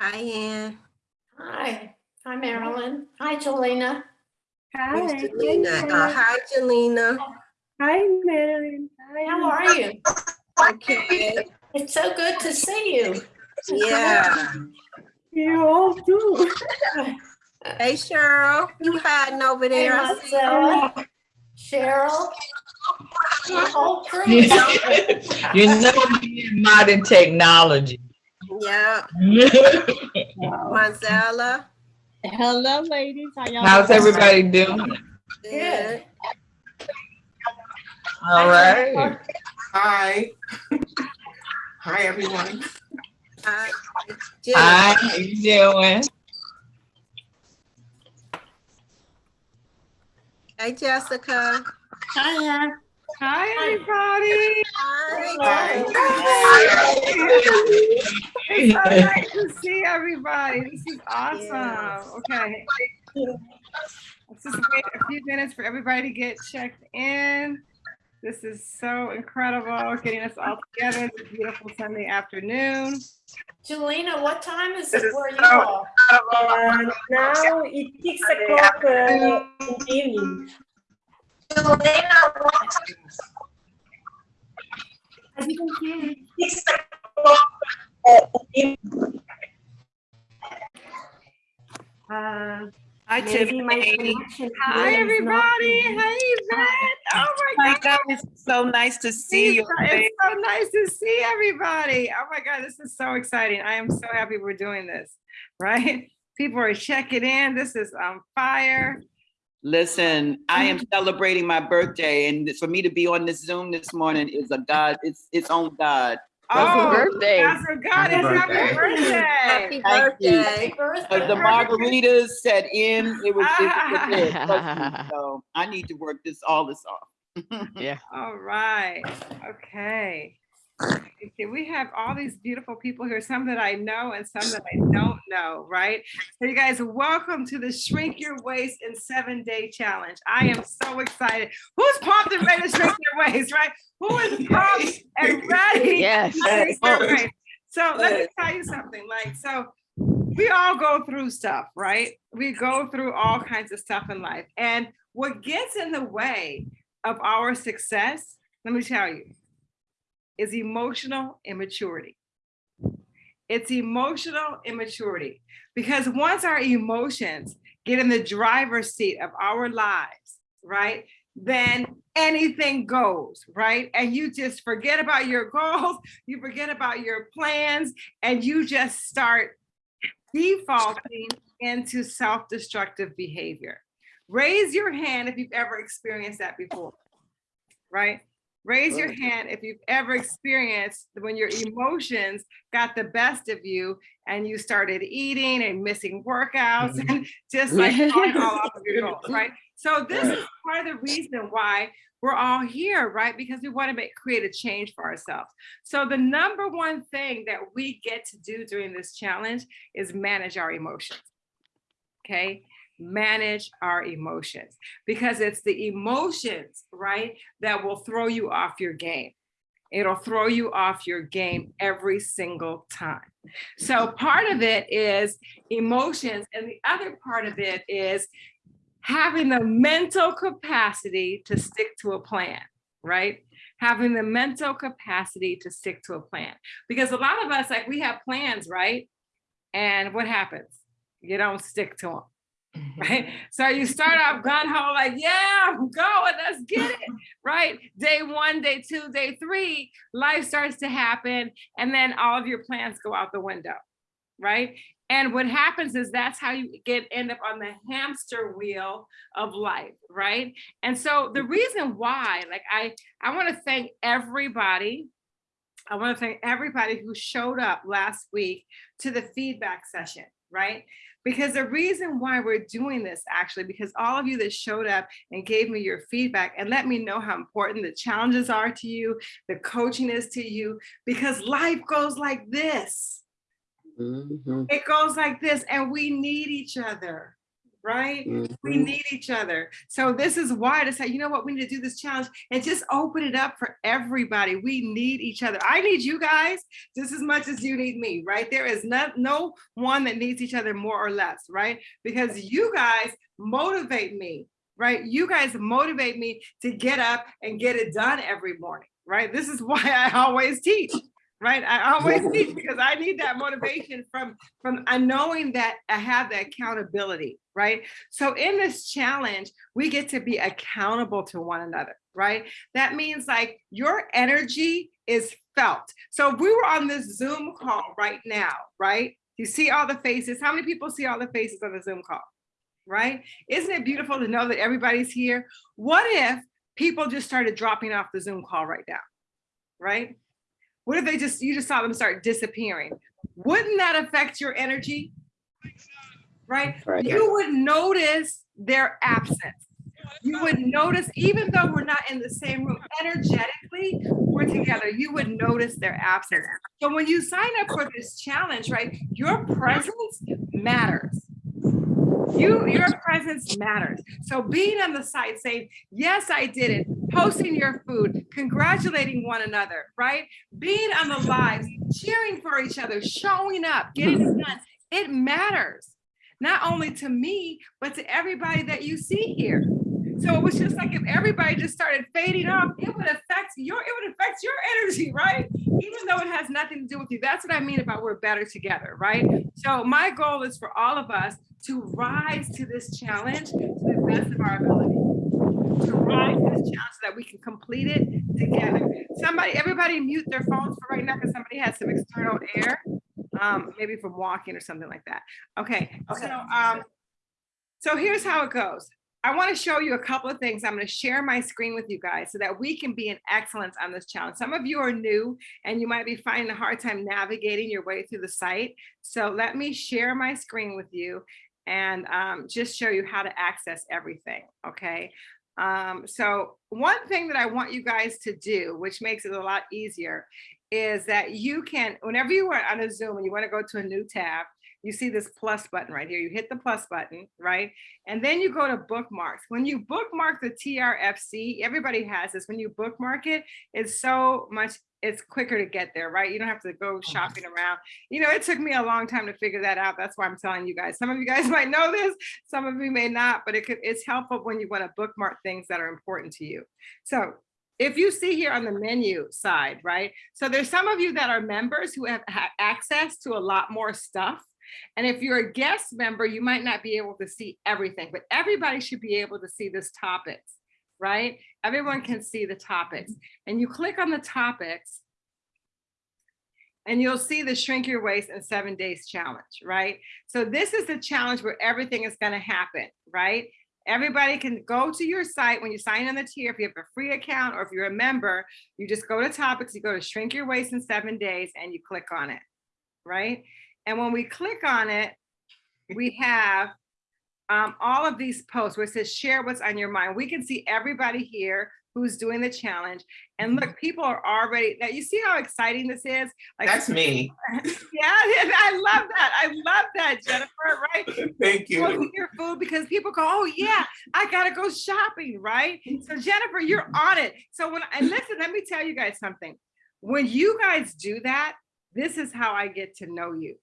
Hi, Ann. Hi, hi Marilyn. Hi, Jolena. Hi. Jelena. Uh, Hi, Jelena. Hi, Marilyn. Hi. How are you? Okay, It's so good to see you. Yeah. You all too. Hey, Cheryl, you hiding over there? I see you. Marcella, Cheryl. the. You know, me and modern technology. Yeah, Marcella. Hello, ladies. How y'all? How's doing? everybody doing? Good. All right. Hi. Hi, everyone. Hi. Hi, Jennifer. how you doing? Hey, Jessica. Hiya. Hi, everybody. Hi. It's so nice to see everybody. This is awesome. Okay. Let's just wait a few minutes for everybody to get checked in. This is so incredible, getting us all together this beautiful Sunday afternoon. Jelena, what time is it where you so- are? Uh, now it's six o'clock uh, in the evening. As you can see, uh, Hi, maybe my Tiffany. Connection Hi, today is not everybody. easy. Hey, Yvette. Oh, my God. It's so nice to see you. It's so nice to see everybody. Oh my God, this is so exciting. I am so happy we're doing this, right? People are checking in. This is on fire. Listen, I am celebrating my birthday, and for me to be on this Zoom this morning is a God, it's its own God. Oh, birthday. That's what God is. Happy Happy birthday. Happy birthday. Happy Because birthday. the margaritas set in, it was, it was a bit, so I need to work this, all this off. Yeah. All right. Okay. Okay, we have all these beautiful people here, some that I know and some that I don't know, right? So you guys, welcome to the Shrink Your Waist in Seven Day Challenge. I am so excited. Who's pumped and ready to shrink their waist, right? Who is pumped and ready? Yes. to shrink their waist? So let me tell you something, like, so we all go through stuff, right? We go through all kinds of stuff in life. And what gets in the way of our success, let me tell you, is emotional immaturity. It's emotional immaturity because once our emotions get in the driver's seat of our lives, right? Then anything goes, right? And you just forget about your goals, you forget about your plans, and you just start defaulting into self-destructive behavior. Raise your hand if you've ever experienced that before, right? Raise your hand if you've ever experienced when your emotions got the best of you and you started eating and missing workouts mm-hmm. and just like falling all off of your goals, right? So this is part of the reason why we're all here, right? Because we want to make create a change for ourselves. So the number one thing that we get to do during this challenge is manage our emotions. Okay, manage our emotions because it's the emotions, right, that will throw you off your game. It'll throw you off your game every single time. So part of it is emotions and the other part of it is having the mental capacity to stick to a plan, right? Having the mental capacity to stick to a plan. Because a lot of us, like we have plans, right? And what happens? You don't stick to them right? So you start off gun ho, like, yeah, I'm going, let's get it, right? Day one, day two, day three, life starts to happen, and then all of your plans go out the window, right? And what happens is that's how you get end up on the hamster wheel of life, right? And so the reason why, like, I I want to thank everybody. I want to thank everybody who showed up last week to the feedback session, right? Because the reason why we're doing this actually, because all of you that showed up and gave me your feedback and let me know how important the challenges are to you, the coaching is to you, because life goes like this. Mhm. It goes like this, and we need each other, right? We Mhm. need each other. So this is why to say, you know what, we need to do this challenge and just open it up for everybody. We need each other. I need you guys just as much as you need me, right? There is not no one that needs each other more or less, right? Because you guys motivate me, right? You guys motivate me to get up and get it done every morning, right? This is why I always teach. Right, I always teach because I need that motivation from from knowing that I have the accountability, right? So in this challenge, we get to be accountable to one another, right? That means like your energy is felt. So if we were on this Zoom call right now, right? You see all the faces. How many people see all the faces on the Zoom call? Right? Isn't it beautiful to know that everybody's here? What if people just started dropping off the Zoom call right now? Right? What if they just you just saw them start disappearing? Wouldn't that affect your energy? Right? Right. You would notice their absence. You would notice, even though we're not in the same room, energetically, we're together. You would notice their absence. So when you sign up for this challenge, right, your presence matters. You, your presence matters. So being on the site saying, yes, I did it, posting your food, congratulating one another, right? Being on the lives, cheering for each other, showing up, getting it done, it matters. Not only to me, but to everybody that you see here. So it was just like if everybody just started fading off, it would affect your, it would affect your energy, right? Even though it has nothing to do with you. That's what I mean about we're better together, right? So my goal is for all of us to rise to this challenge to the best of our ability. To rise to this challenge so that we can complete it together. Somebody, everybody mute their phones for right now because somebody has some external air. Um, maybe from walking or something like that. Okay, so um, so here's how it goes. I want to show you a couple of things. I'm going to share my screen with you guys so that we can be in excellence on this challenge. Some of you are new and you might be finding a hard time navigating your way through the site. So let me share my screen with you and um, just show you how to access everything, okay? Um, so one thing that I want you guys to do, which makes it a lot easier, is that you can, whenever you are on a Zoom and you want to go to a new tab, you see this plus button right here. You hit the plus button, right? And then you go to bookmarks. When you bookmark the TRFC, everybody has this. When you bookmark it, it's so much, it's quicker to get there, right? You don't have to go oh, shopping around. You know, it took me a long time to figure that out. That's why I'm telling you guys. Some of you guys might know this, some of you may not, but it could, it's helpful when you want to bookmark things that are important to you. So if you see here on the menu side, right? So there's some of you that are members who have access to a lot more stuff. And if you're a guest member, you might not be able to see everything, but everybody should be able to see this topics, right? Everyone can see the topics. And you click on the topics and you'll see the shrink your waist in seven days challenge, right? So this is the challenge where everything is gonna happen, right? Everybody can go to your site when you sign in the tier. If you have a free account or if you're a member, you just go to topics, you go to shrink your waist in seven days and you click on it, right? And when we click on it, we have um, all of these posts where it says share what's on your mind. We can see everybody here who's doing the challenge. And mm-hmm. look, people are already, now you see how exciting this is? Like, That's me. yeah, I love that. I love that, Jennifer, right? Thank Go you. your food because people go, oh yeah, I gotta go shopping, right? So Jennifer, you're on it. So when, and listen, let me tell you guys something. When you guys do that, this is how I get to know you.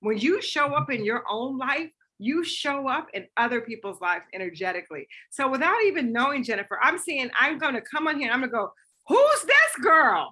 When you show up in your own life, you show up in other people's lives energetically. So without even knowing Jennifer, I'm seeing, I'm gonna come on here and I'm gonna go, who's this girl?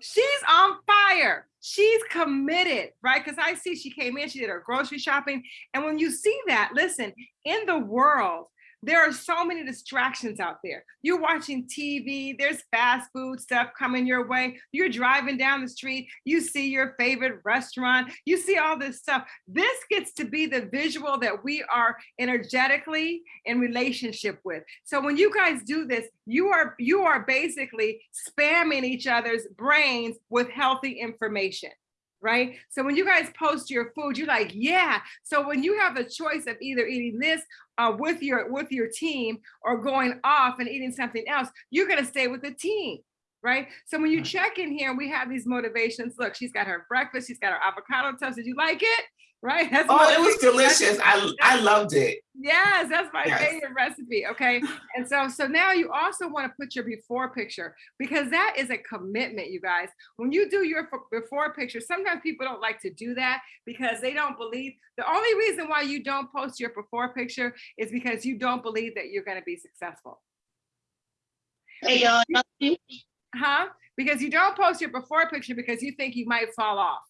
She's on fire. She's committed, right? Because I see she came in, she did her grocery shopping. And when you see that, listen, in the world, there are so many distractions out there. You're watching TV, there's fast food stuff coming your way. You're driving down the street, you see your favorite restaurant, you see all this stuff. This gets to be the visual that we are energetically in relationship with. So when you guys do this, you are you are basically spamming each other's brains with healthy information right? So when you guys post your food, you're like, yeah. So when you have a choice of either eating this uh, with your with your team or going off and eating something else, you're gonna stay with the team, right? So when you check in here, we have these motivations. Look, she's got her breakfast, she's got her avocado toast. Did you like it? Right? That's Oh, it was motivation. delicious. I, I loved it. Yes, that's my Yes. favorite recipe. Okay. And so so now you also want to put your before picture because that is a commitment, you guys. When you do your before picture, sometimes people don't like to do that because they don't believe the only reason why you don't post your before picture is because you don't believe that you're going to be successful. Hey y'all. Huh? Because you don't post your before picture because you think you might fall off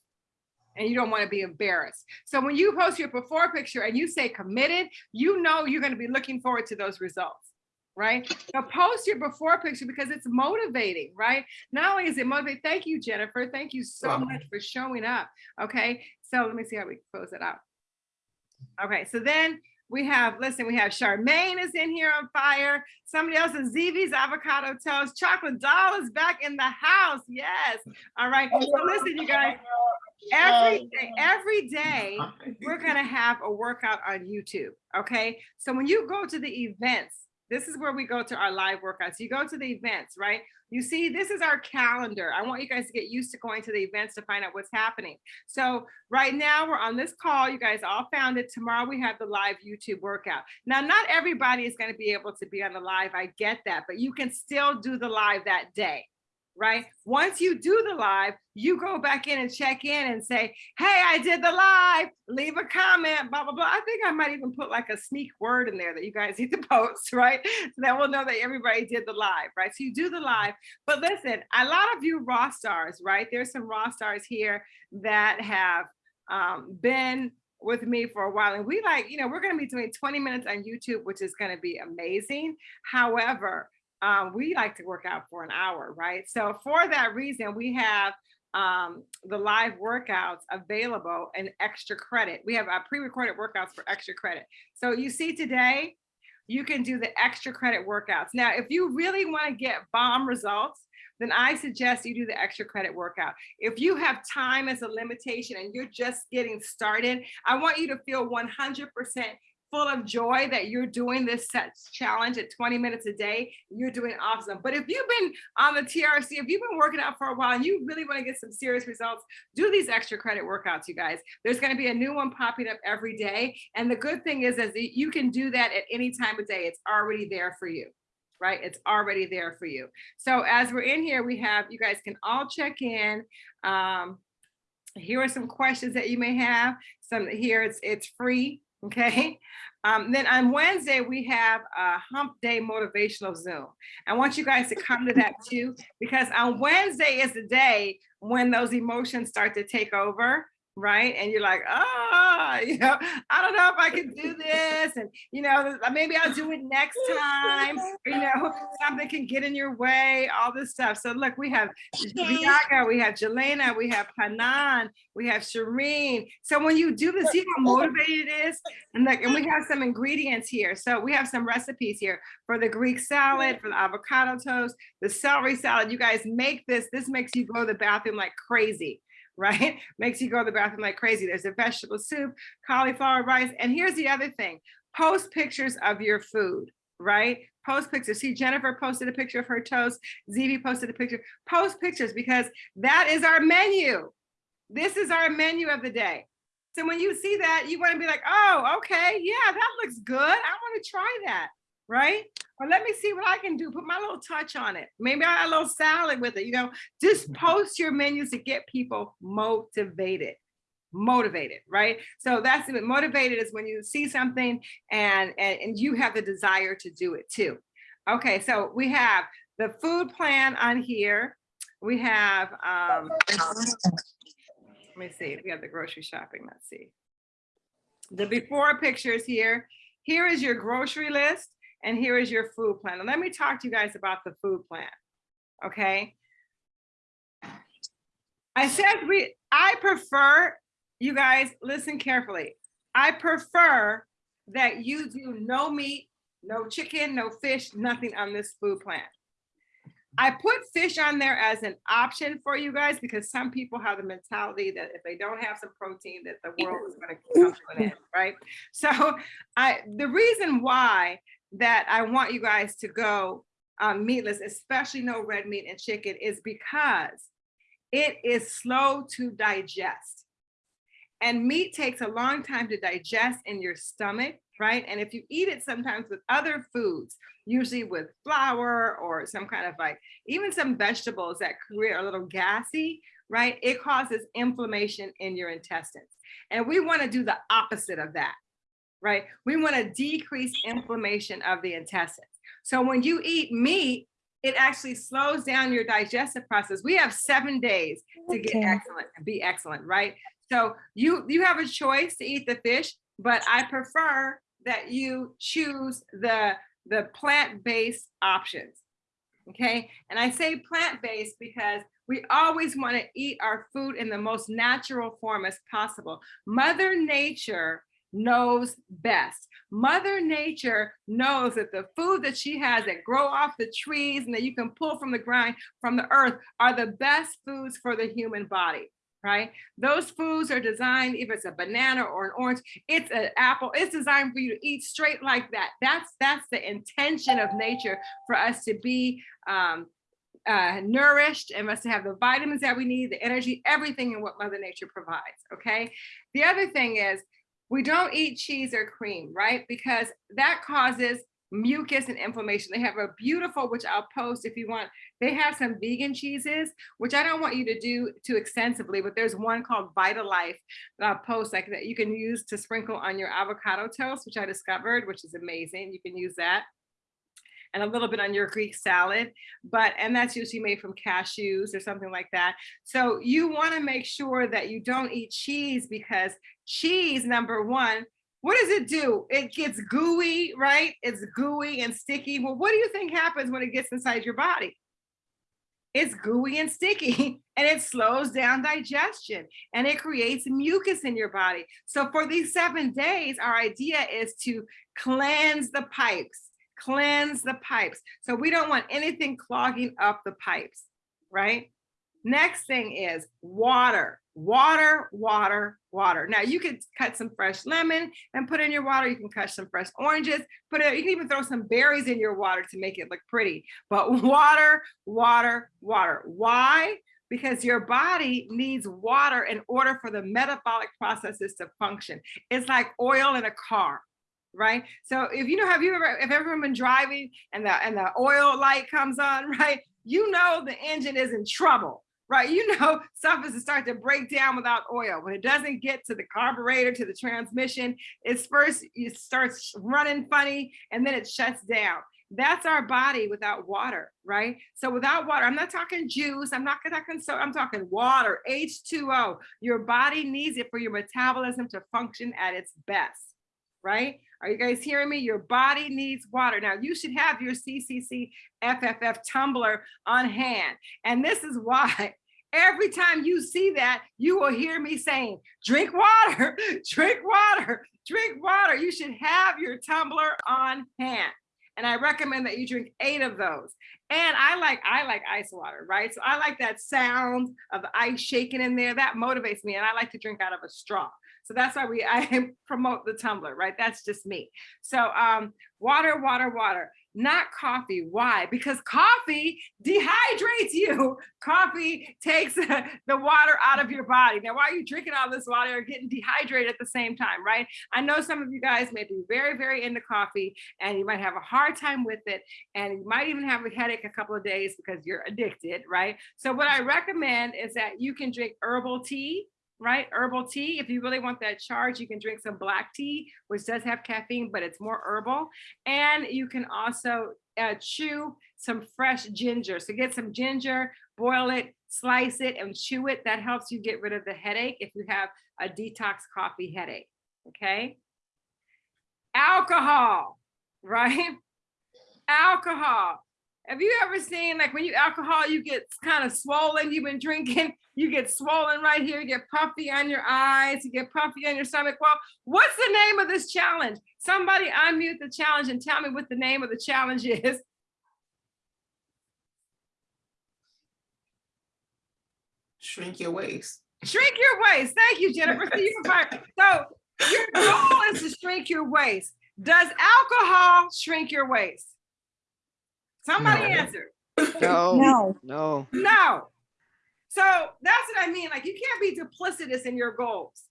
and you don't want to be embarrassed. So when you post your before picture and you say committed, you know you're going to be looking forward to those results, right? So post your before picture because it's motivating, right? Not only is it motivating, thank you, Jennifer. Thank you so Welcome. much for showing up. Okay, so let me see how we close it out. Okay, so then we have, listen, we have Charmaine is in here on fire. Somebody else is ZV's avocado toast. Chocolate doll is back in the house. Yes. All right. So listen, you guys, every um, day, every day, we're going to have a workout on YouTube. Okay. So when you go to the events, this is where we go to our live workouts. You go to the events, right? You see, this is our calendar. I want you guys to get used to going to the events to find out what's happening. So right now we're on this call. You guys all found it. Tomorrow we have the live YouTube workout. Now, not everybody is going to be able to be on the live. I get that, but you can still do the live that day right? Once you do the live, you go back in and check in and say, hey, I did the live, leave a comment, blah, blah, blah. I think I might even put like a sneak word in there that you guys need to post, right? So that we'll know that everybody did the live, right? So you do the live, but listen, a lot of you raw stars, right? There's some raw stars here that have um, been with me for a while and we like, you know, we're going to be doing 20 minutes on YouTube, which is going to be amazing. However, um, we like to work out for an hour, right? So for that reason, we have um, the live workouts available and extra credit. We have uh, pre-recorded workouts for extra credit. So you see today, you can do the extra credit workouts. Now, if you really want to get bomb results, then I suggest you do the extra credit workout. If you have time as a limitation and you're just getting started, I want you to feel 100% full of joy that you're doing this challenge at 20 minutes a day, you're doing awesome. But if you've been on the TRC, if you've been working out for a while and you really want to get some serious results, do these extra credit workouts, you guys. There's going to be a new one popping up every day. And the good thing is, is you can do that at any time of day. It's already there for you right? It's already there for you. So as we're in here, we have, you guys can all check in. Um, here are some questions that you may have. Some here, it's, it's free, okay? Um, then on Wednesday, we have a hump day motivational Zoom. I want you guys to come to that too, because on Wednesday is the day when those emotions start to take over right? And you're like, ah, you know, I don't know if I can do this. And, you know, maybe I'll do it next time. Or, you know, something can get in your way, all this stuff. So look, we have Viaga, we have Jelena, we have Hanan, we have Shireen. So when you do this, see how motivated it is? And like, and we have some ingredients here. So we have some recipes here for the Greek salad, for the avocado toast, the celery salad. You guys make this. This makes you go to the bathroom like crazy right? Makes you go to the bathroom like crazy. There's a vegetable soup, cauliflower rice. And here's the other thing, post pictures of your food, right? Post pictures. See, Jennifer posted a picture of her toast. ZV posted a picture. Post pictures because that is our menu. This is our menu of the day. So when you see that, you want to be like, oh, okay, yeah, that looks good. I want to try that. Right? Or let me see what I can do, put my little touch on it. Maybe I add a little salad with it, you know, just post your menus to get people motivated motivated, right? So that's it. Motivated is when you see something and, and, and you have the desire to do it too. Okay, so we have the food plan on here. We have, um, let me see, we have the grocery shopping, let's see. The before pictures here. Here is your grocery list and here is your food plan. And let me talk to you guys about the food plan, okay? I said we, I prefer, you guys, listen carefully. I prefer that you do no meat, no chicken, no fish, nothing on this food plan. I put fish on there as an option for you guys because some people have the mentality that if they don't have some protein, that the world is gonna come to an end, right? So I, the reason why that I want you guys to go um, meatless, especially no red meat and chicken is because it is slow to digest. And meat takes a long time to digest in your stomach, right? And if you eat it sometimes with other foods, usually with flour or some kind of like, even some vegetables that create a little gassy, right? It causes inflammation in your intestines. And we wanna do the opposite of that, right? We wanna decrease inflammation of the intestines. So when you eat meat, it actually slows down your digestive process. We have seven days to get excellent be excellent, right? So you you have a choice to eat the fish, but I prefer that you choose the the plant-based options. Okay, and I say plant-based because we always want to eat our food in the most natural form as possible. Mother Nature knows best. Mother Nature knows that the food that she has that grow off the trees and that you can pull from the ground, from the earth, are the best foods for the human body, right? Those foods are designed, if it's a banana or an orange, it's an apple, it's designed for you to eat straight like that. That's, that's the intention of nature for us to be um, uh, nourished and us to have the vitamins that we need, the energy, everything in what Mother Nature provides, okay? The other thing is, we don't eat cheese or cream, right? Because that causes mucus and inflammation. They have a beautiful, which I'll post if you want. They have some vegan cheeses, which I don't want you to do too extensively, but there's one called Violife I'll post like that you can use to sprinkle on your avocado toast, which I discovered, which is amazing. You can use that and a little bit on your Greek salad, but, and that's usually made from cashews or something like that. So you wanna make sure that you don't eat cheese because cheese, number one, what does it do? It gets gooey, right? It's gooey and sticky. Well, what do you think happens when it gets inside your body? It's gooey and sticky and it slows down digestion and it creates mucus in your body. So for these seven days, our idea is to cleanse the pipes, cleanse the pipes. So we don't want anything clogging up the pipes, right? Next thing is water, water, water, water. Now you could cut some fresh lemon and put in your water. You can cut some fresh oranges, put it, you can even throw some berries in your water to make it look pretty. But water, water, water. Why? Because your body needs water in order for the metabolic processes to function. It's like oil in a car right? So if you know, have you ever, if ever been driving and the and the oil light comes on, right? You know the engine is in trouble, right? You know stuff is to start to break down without oil. When it doesn't get to the carburetor, to the transmission, it's first it starts running funny and then it shuts down. That's our body without water, right? So without water, I'm not talking juice, I'm not talking so I'm talking water, H2O. Your body needs it for your metabolism to function at its best, right? Are you guys hearing me? Your body needs water. Now you should have your CCC FFF tumbler on hand. And this is why every time you see that, you will hear me saying, drink water, drink water, drink water. You should have your tumbler on hand. And I recommend that you drink eight of those. And I like I like ice water, right? So I like that sound of ice shaking in there. That motivates me. And I like to drink out of a straw. So that's why we I promote the tumbler, right? That's just me. So um, water, water, water. not coffee. Why? Because coffee dehydrates you. Coffee takes the water out of your body. Now, why are you drinking all this water or getting dehydrated at the same time, right? I know some of you guys may be very, very into coffee and you might have a hard time with it. And you might even have a headache a couple of days because you're addicted, right? So what I recommend is that you can drink herbal tea, right? Herbal tea. If you really want that charge, you can drink some black tea, which does have caffeine, but it's more herbal. And you can also uh, chew some fresh ginger. So get some ginger, boil it, slice it and chew it. That helps you get rid of the headache if you have a detox coffee headache, okay? Alcohol, right? Alcohol. Have you ever seen like when you alcohol, you get kind of swollen, you've been drinking, you get swollen right here, you get puffy on your eyes, you get puffy on your stomach. Well, what's the name of this challenge? Somebody unmute the challenge and tell me what the name of the challenge is. Shrink your waist. Shrink your waist. Thank you, Jennifer. See, you fired. So your goal is to shrink your waist. Does alcohol shrink your waist? Somebody No. answer. No, No, no. No. So that's what I mean. Like you can't be duplicitous in your goals.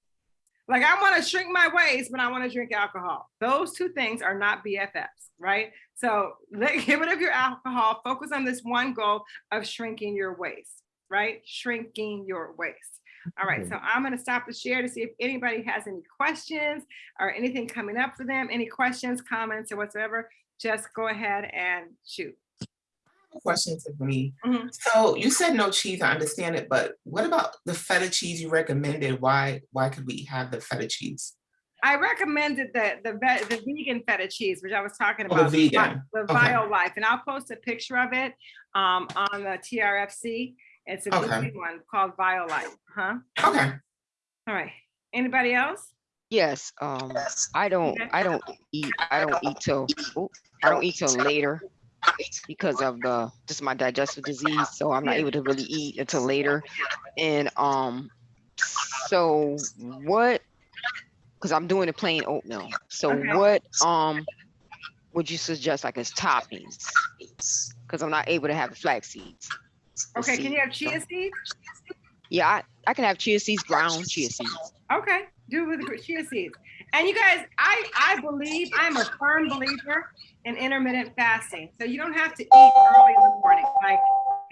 Like I want to shrink my waist, but I want to drink alcohol. Those two things are not BFFs, right? So let, get rid of your alcohol. Focus on this one goal of shrinking your waist, right? Shrinking your waist. All right, so I'm going to stop the share to see if anybody has any questions or anything coming up for them. Any questions, comments, or whatsoever. Just go ahead and shoot. Question to me. Mhm. So you said no cheese, I understand it, but what about the feta cheese you recommended? Why, why could we have the feta cheese? I recommended the the the vegan feta cheese, which I was talking Oh, the about. the Vi- vegan. The Okay. Violife, and I'll post a picture of it um on the TRFC. It's a Okay. vegan one called Violife, huh? Okay, All right. Anybody else? Yes, um, I don't, I don't eat, I don't eat till, oh, I don't eat till later because of the, just my digestive disease, so I'm not able to really eat until later. And, um, so what, because I'm doing a plain oatmeal, so Okay. what, um, would you suggest like as toppings? Because I'm not able to have flax seeds. Okay, can you have chia so- seeds? Yeah, I, I can have chia seeds, ground chia seeds. Okay, do it with the chia seeds. And you guys, I I believe I'm a firm believer in intermittent fasting. So you don't have to eat early in the morning. Like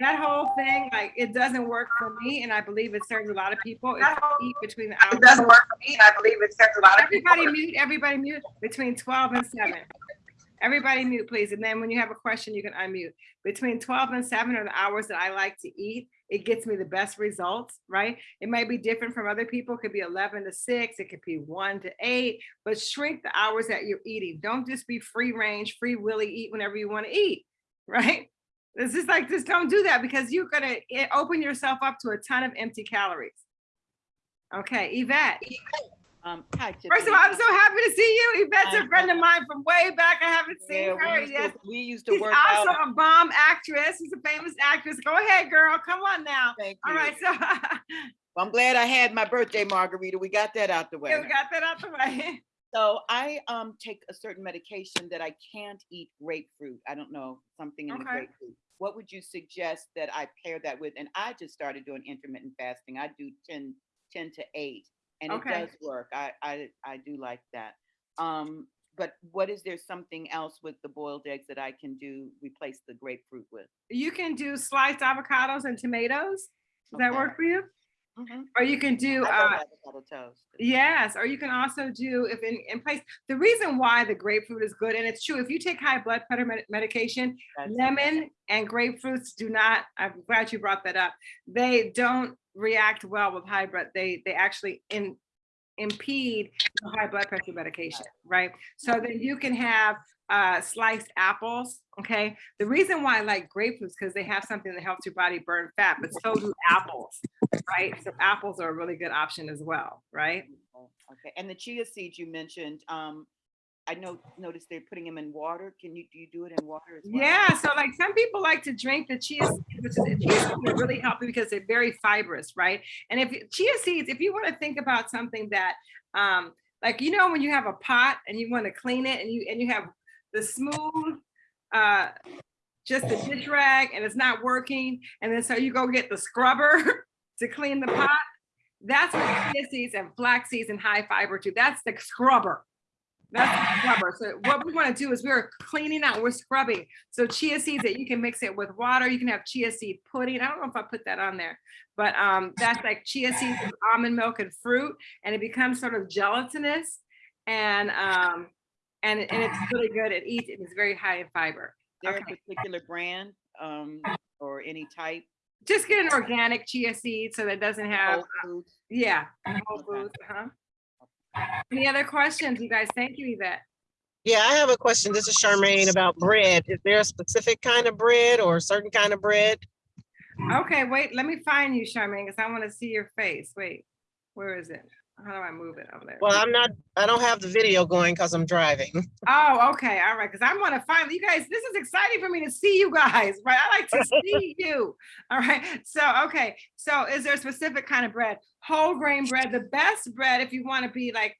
that whole thing, like it doesn't work for me, and I believe it serves a lot of people. If you eat between the hours. It doesn't work for me, and I believe it serves a lot of people. Everybody mute, everybody mute between 12 and 7. Everybody mute, please. And then when you have a question, you can unmute. Between 12 and 7 are the hours that I like to eat. It gets me the best results, right? It might be different from other people. It could be 11 to 6, it could be 1 to 8, but shrink the hours that you're eating. Don't just be free range, free willy, eat whenever you want to eat, right? It's just like, just don't do that because you're gonna eh, open yourself up to a ton of empty calories. Okay, Yvette. Um, hi, First of all, I'm so happy to see you. Yvette's a friend of mine from way back. I haven't Yeah, seen her we used yet. to- We used to She's work out. also a bomb actress. She's a famous actress. Go ahead, girl. Come on now. Thank All you. right, so Well, I'm glad I had my birthday margarita. We got that out the way. yeah, we got that out the way. So I um take a certain medication that I can't eat grapefruit. I don't know, something in the grapefruit. What would you suggest that I pair that with? And I just started doing intermittent fasting. I do 10, 10 to eight and it does work. I, I, I do like that. Um, but what is there something else with the boiled eggs that I can do, replace the grapefruit with? You can do sliced avocados and tomatoes. Does that work for you? Mhm. Or you can do uh, toast. Yes, or you can also do if in, in place. The reason why the grapefruit is good, and it's true, if you take high blood pressure med- medication, That's- lemon and grapefruits do not. I'm glad you brought that up. They don't react well with high blood. They they actually in impede high blood pressure medication, right? So then you can have uh, sliced apples. Okay, the reason why I like grapefruits because they have something that helps your body burn fat, but so do apples, right? So apples are a really good option as well, right? Okay, and the chia seeds you mentioned, um, I know, noticed they're putting them in water. Can you, do you do it in water as well? Yeah, so like some people like to drink the chia seeds, which is chia seeds really healthy because they're very fibrous, right? And if chia seeds, if you want to think about something that, um, like you know, when you have a pot and you want to clean it and you and you have the smooth uh, just a dish rag and it's not working, and then so you go get the scrubber to clean the pot. That's what chia seeds and flax seeds and high fiber too. That's the scrubber. That's the scrubber. So what we want to do is we're cleaning out, we're scrubbing. So chia seeds that you can mix it with water. You can have chia seed pudding. I don't know if I put that on there, but um, that's like chia seeds with almond milk and fruit, and it becomes sort of gelatinous, and um, and and it's really good. It eats. It's very high in fiber. There Okay. a particular brand, um, or any type? Just get an organic chia seed so that it doesn't have Whole Foods? yeah. Whole foods, huh? Any other questions, you guys? Thank you, Yvette. Yeah, I have a question. This is Charmaine about bread. Is there a specific kind of bread or a certain kind of bread? Okay, wait, let me find you, Charmaine, because I want to see your face. Wait, where is it? How do I move it over there? Well, I'm not, I don't have the video going because I'm driving. Oh, okay, all right, because I want to find you guys. This is exciting for me to see you guys, right? I like to see you. All right. So, okay. So, is there a specific kind of bread? Whole grain bread. The best bread, if you want to be like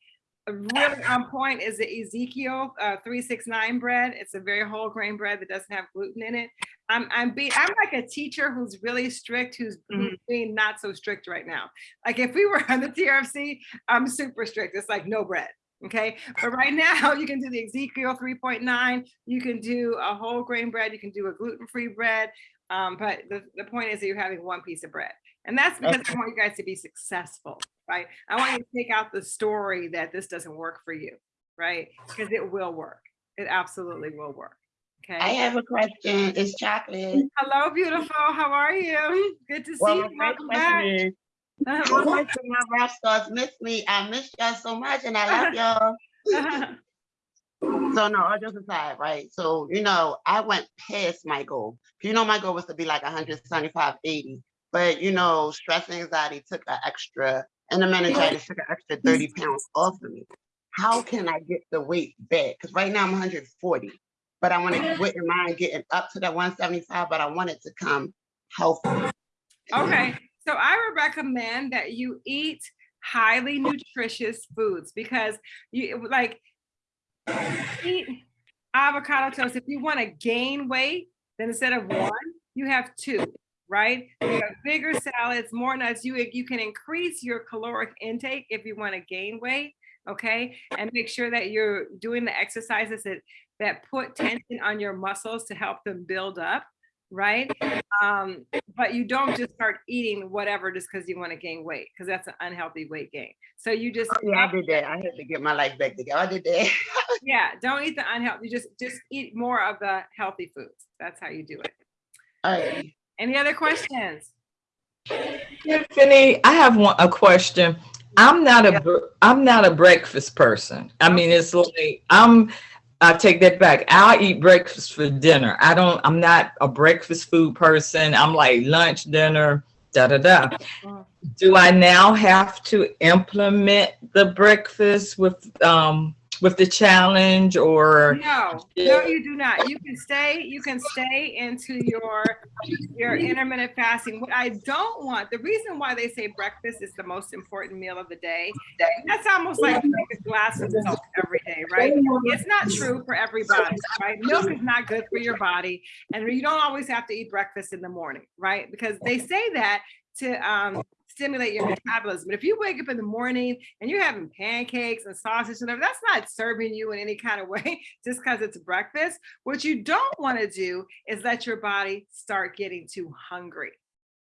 really on point, is the Ezekiel uh, 369 bread. It's a very whole grain bread that doesn't have gluten in it. I'm I'm being I'm like a teacher who's really strict, who's, who's being not so strict right now. Like if we were on the TRFC, I'm super strict. It's like no bread. Okay, but right now you can do the Ezekiel 3.9. You can do a whole grain bread. You can do a gluten-free bread. Um, but the, the point is that you're having one piece of bread. And that's because I want you guys to be successful, right? I want you to take out the story that this doesn't work for you, right? Because it will work. It absolutely will work. Okay. I have a question. It's chocolate. Hello, beautiful. How are you? Good to see Well, you. Welcome back. is, Uh, my rap stars miss me? I miss y'all so much and I love y'all. So no, all jokes aside, right? So, you know, I went past my goal. You know, my goal was to be like 175, 80. But you know, stress and anxiety took an extra, and the meningitis took an extra 30 pounds off of me. How can I get the weight back? Because right now I'm 140, but I want to wouldn't mind getting up to that 175, but I want it to come healthy. Okay, so I would recommend that you eat highly nutritious foods because you like eat avocado toast. If you want to gain weight, then instead of one, you have two, right? You have bigger salads, more nuts. You you can increase your caloric intake if you want to gain weight, okay? And make sure that you're doing the exercises that that put tension on your muscles to help them build up, right? Um, but you don't just start eating whatever just because you want to gain weight, because that's an unhealthy weight gain. So you just Yeah, I did that. I had to get my life back together. I did that. yeah, don't eat the unhealthy. Just just eat more of the healthy foods. That's how you do it. All right. Any other questions? Tiffany, I have one, a question. I'm not a, I'm not a breakfast person. I mean, it's like, I'm, I take that back. I'll eat breakfast for dinner. I don't, I'm not a breakfast food person. I'm like lunch, dinner, da, da, da. Mm. Do I now have to implement the breakfast with, um, with the challenge or? No, no, you do not. You can stay, you can stay into your, your intermittent fasting. What I don't want, the reason why they say breakfast is the most important meal of the day, that's almost like a glass of milk every day, right? It's not true for everybody, right? Milk is not good for your body. And you don't always have to eat breakfast in the morning, right? Because they say that to um, stimulate your metabolism. But if you wake up in the morning and you're having pancakes and sausage and everything, that's not serving you in any kind of way just because it's breakfast. What you don't want to do is let your body start getting too hungry.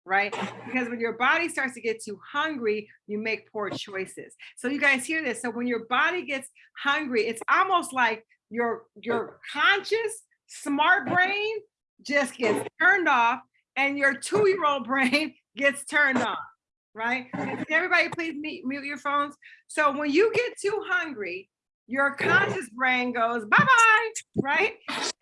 Right? Because when your body starts to get too hungry, you make poor choices. So you guys hear this. So when your body gets hungry, it's almost like your your conscious smart brain just gets turned off and your two-year-old brain gets turned on right? Everybody please mute, your phones? So when you get too hungry, your conscious brain goes bye-bye, right?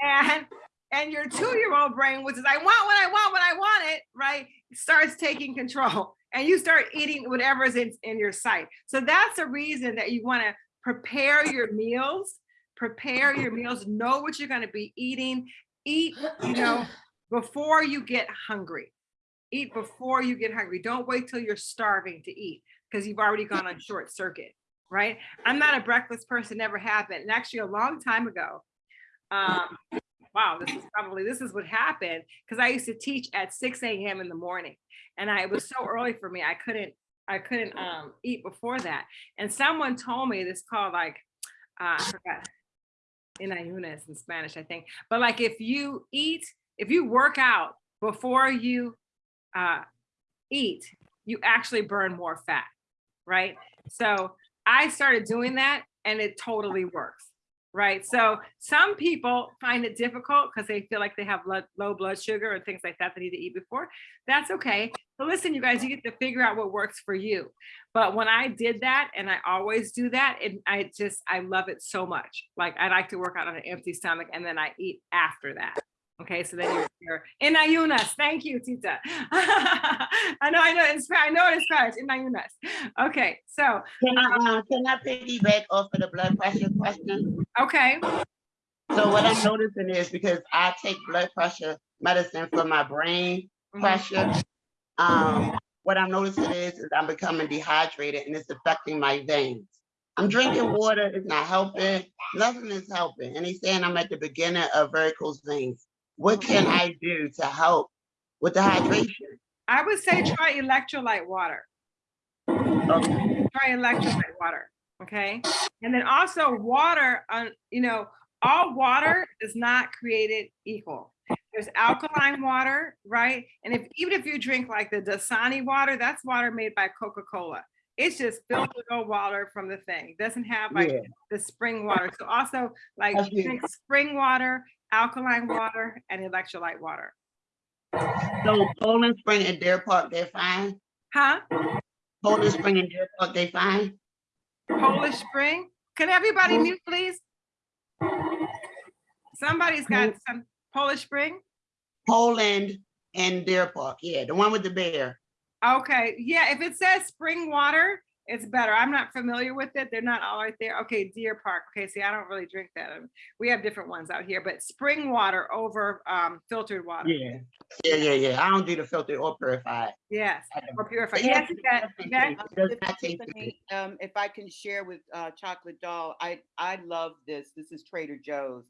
And and your two-year-old brain, which is I want what I want when I want it, right? Starts taking control and you start eating whatever is in, in your sight. So that's the reason that you want to prepare your meals, prepare your meals, know what you're going to be eating, eat, you know, before you get hungry eat before you get hungry. Don't wait till you're starving to eat because you've already gone on short circuit, right? I'm not a breakfast person, never happened. And actually a long time ago, um, wow, this is probably, this is what happened. Cause I used to teach at six AM in the morning. And I, it was so early for me, I couldn't, I couldn't um eat before that. And someone told me this called like, uh, I forgot. In ayunas in Spanish, I think. But like if you eat, if you work out before you uh eat, you actually burn more fat, right? So I started doing that and it totally works, right? So some people find it difficult because they feel like they have blood, low blood sugar and things like that they need to eat before. That's okay. So listen, you guys, you get to figure out what works for you. But when I did that, and I always do that, and I just, I love it so much. Like I like to work out on an empty stomach and then I eat after that. Okay, so then you're, you're in ayunas. Thank you, Tita. I know, I know, Spanish, I know it's Spanish, in ayunas. Okay, so, Can I, uh, can I piggyback off of the blood pressure question? okay, So what I'm noticing is because I take blood pressure medicine for my brain mhm, pressure. Um, what I'm noticing is, is I'm becoming dehydrated and it's affecting my veins. I'm drinking water, it's not helping, nothing is helping. And he's saying I'm at the beginning of varicose veins. What can I do to help with the hydration? I would say try electrolyte water. Okay. try electrolyte water, okay? And then also water, on you know, all water is not created equal. There's alkaline water, right? And if even if you drink like the Dasani water, that's water made by Coca-Cola. It's just filtered water from the thing. Doesn't have like Yeah. the spring water. So also like you drink spring water, alkaline water, and electrolyte water. So Poland Spring and Deer Park, they're fine? Huh? Poland Spring and Deer Park, they fine? Polish Spring? Can everybody mute, please? Somebody's got some Polish Spring? Poland and Deer Park, yeah, the one with the bear. Okay, yeah, if it says spring water, it's better. I'm not familiar with it. They're not all right there. Okay, Deer Park. Okay, see, I don't really drink that. Um, We have different ones out here, but spring water over um filtered water. Yeah, yeah, yeah, yeah. I don't do the filtered or purified. Yes, or purified. Yeah, Yes, Yvette, Yvette? It does Tiff- not taste good. Tiffany, Um, if I can share with, uh, Chocolate Doll, I, I love this. This is Trader Joe's.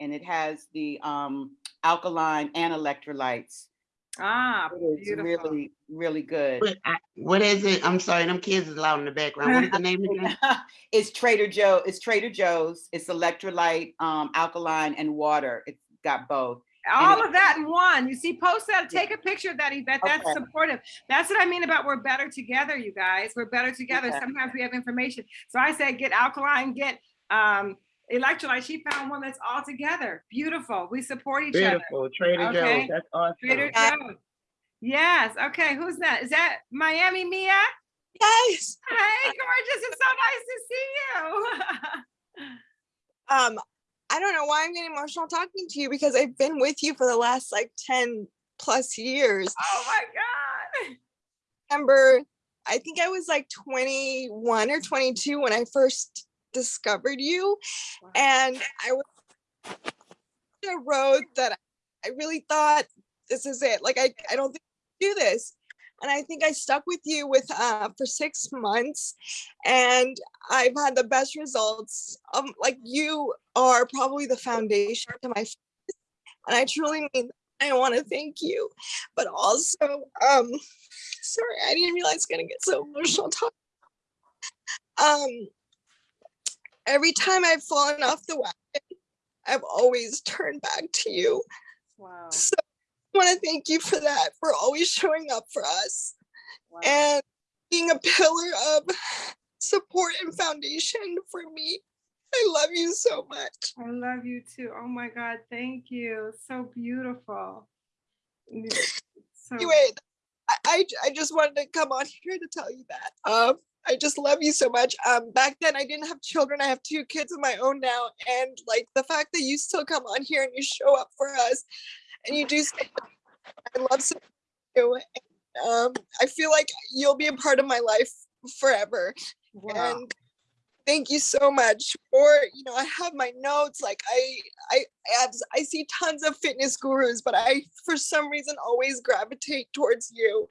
And it has the, um, alkaline and electrolytes. Ah, It is beautiful. really, really good. What I- What is it? I'm sorry, them kids is loud in the background. What is the name again? It's Trader Joe, it's Trader Joe's. It's electrolyte, um, alkaline and water. It's got both. All of that in one. You see, post that, take a picture of that, Yvette. That's Okay. supportive. That's what I mean about we're better together, you guys. We're better together. Okay. Sometimes we have information. So I said, get alkaline, get um electrolyte. She found one that's all together. Beautiful. We support each other. Beautiful, Trader Okay. Joe's, that's awesome. Trader Joe's. Yes. Okay. Who's that? Is that Miami Mia? Yes. Hey, gorgeous. It's so nice to see you. Um, I don't know why I'm getting emotional talking to you because I've been with you for the last like 10 plus years. oh my God. Remember, I think I was like 21 or 22 when I first discovered you. Wow. And I was a road that I- really thought this is it. Like I, I don't think I can do this. And I think I stuck with you with uh for six months and I've had the best results. Um like you are probably the foundation to my and I truly mean. I want to thank you. But also, um sorry, I didn't realize I was gonna get so emotional talking. Um every time I've fallen off the wagon, I've always turned back to you. Wow. So I want to thank you for that, for always showing up for us wow. and being a pillar of support and foundation for me. I love you so much. I love you too. Oh my God, thank you. So beautiful. So, Anyway, I, I, I just wanted to come on here to tell you that. Um, I just love you so much. Um, back then I didn't have children. I have two kids of my own now. And like the fact that you still come on here and you show up for us and you do I love so you. And, um, I feel like you'll be a part of my life forever. wow. And thank you so much for you know i have my notes like i i I, have, I see tons of fitness gurus but i for some reason always gravitate towards you.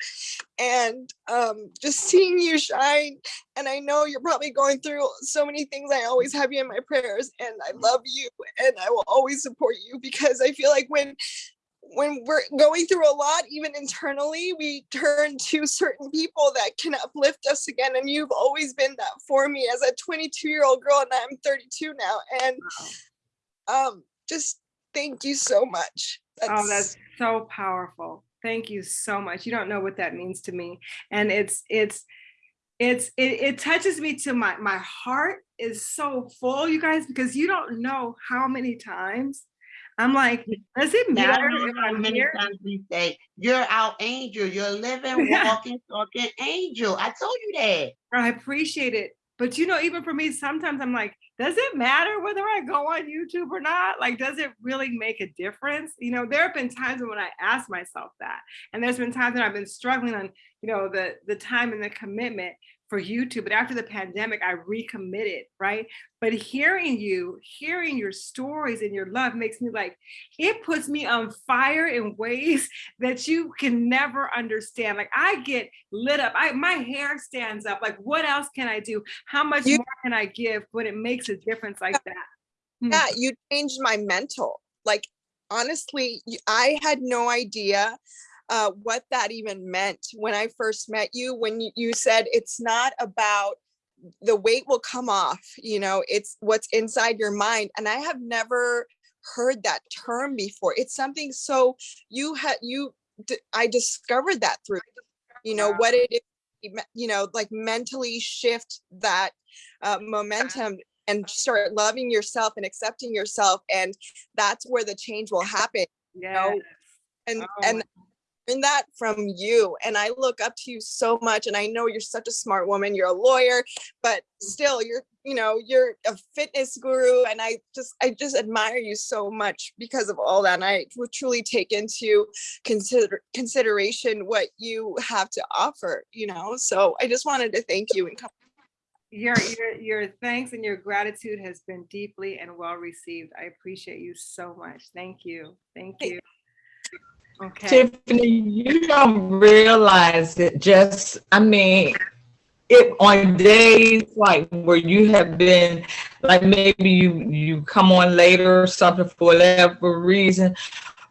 And um just seeing you shine and i know you're probably going through so many things i always have you in my prayers and i love you and i will always support you because i feel like when when we're going through a lot, even internally, we turn to certain people that can uplift us again. And you've always been that for me as a 22 year old girl, and I'm 32 now. And um, just thank you so much. Oh, that's so powerful. Thank you so much. You don't know what that means to me. And it's, it's, it's, it, it touches me to my, my heart is so full, you guys, because you don't know how many times I'm like, does it matter if I'm many here? times we say, you're our angel, you're a living, walking, talking angel. I told you that. I appreciate it. But you know, even for me, sometimes I'm like, does it matter whether I go on YouTube or not? Like, does it really make a difference? You know, there have been times when I ask myself that. And there's been times when I've been struggling on, you know, the the time and the commitment for YouTube. But after the pandemic, I recommitted, right? But hearing you, hearing your stories and your love makes me like, it puts me on fire in ways that you can never understand. Like I get lit up. I my hair stands up. Like, what else can I do? How much You- more can I give when it makes a difference like that? Yeah mm. you changed my mental like honestly I had no idea uh, what that even meant when i first met you when you, you said it's not about the weight will come off you know it's what's inside your mind and i have never heard that term before. It's something so you had you d- i discovered that through you know what it is you know like mentally shift that uh, momentum and start loving yourself and accepting yourself and that's where the change will happen Yeah. and Oh. and my- learn that from you and i look up to you so much and i know you're such a smart woman you're a lawyer but mm. still you're you know you're a fitness guru and i just i just admire you so much because of all that and i would truly take into consider consideration what you have to offer you know so i just wanted to thank you and come Your, your, your thanks and your gratitude has been deeply and well received. I appreciate you so much. Thank you. Thank you. Okay. Tiffany, you don't realize it just, I mean, it on days like where you have been, like maybe you, you come on later or something for whatever reason,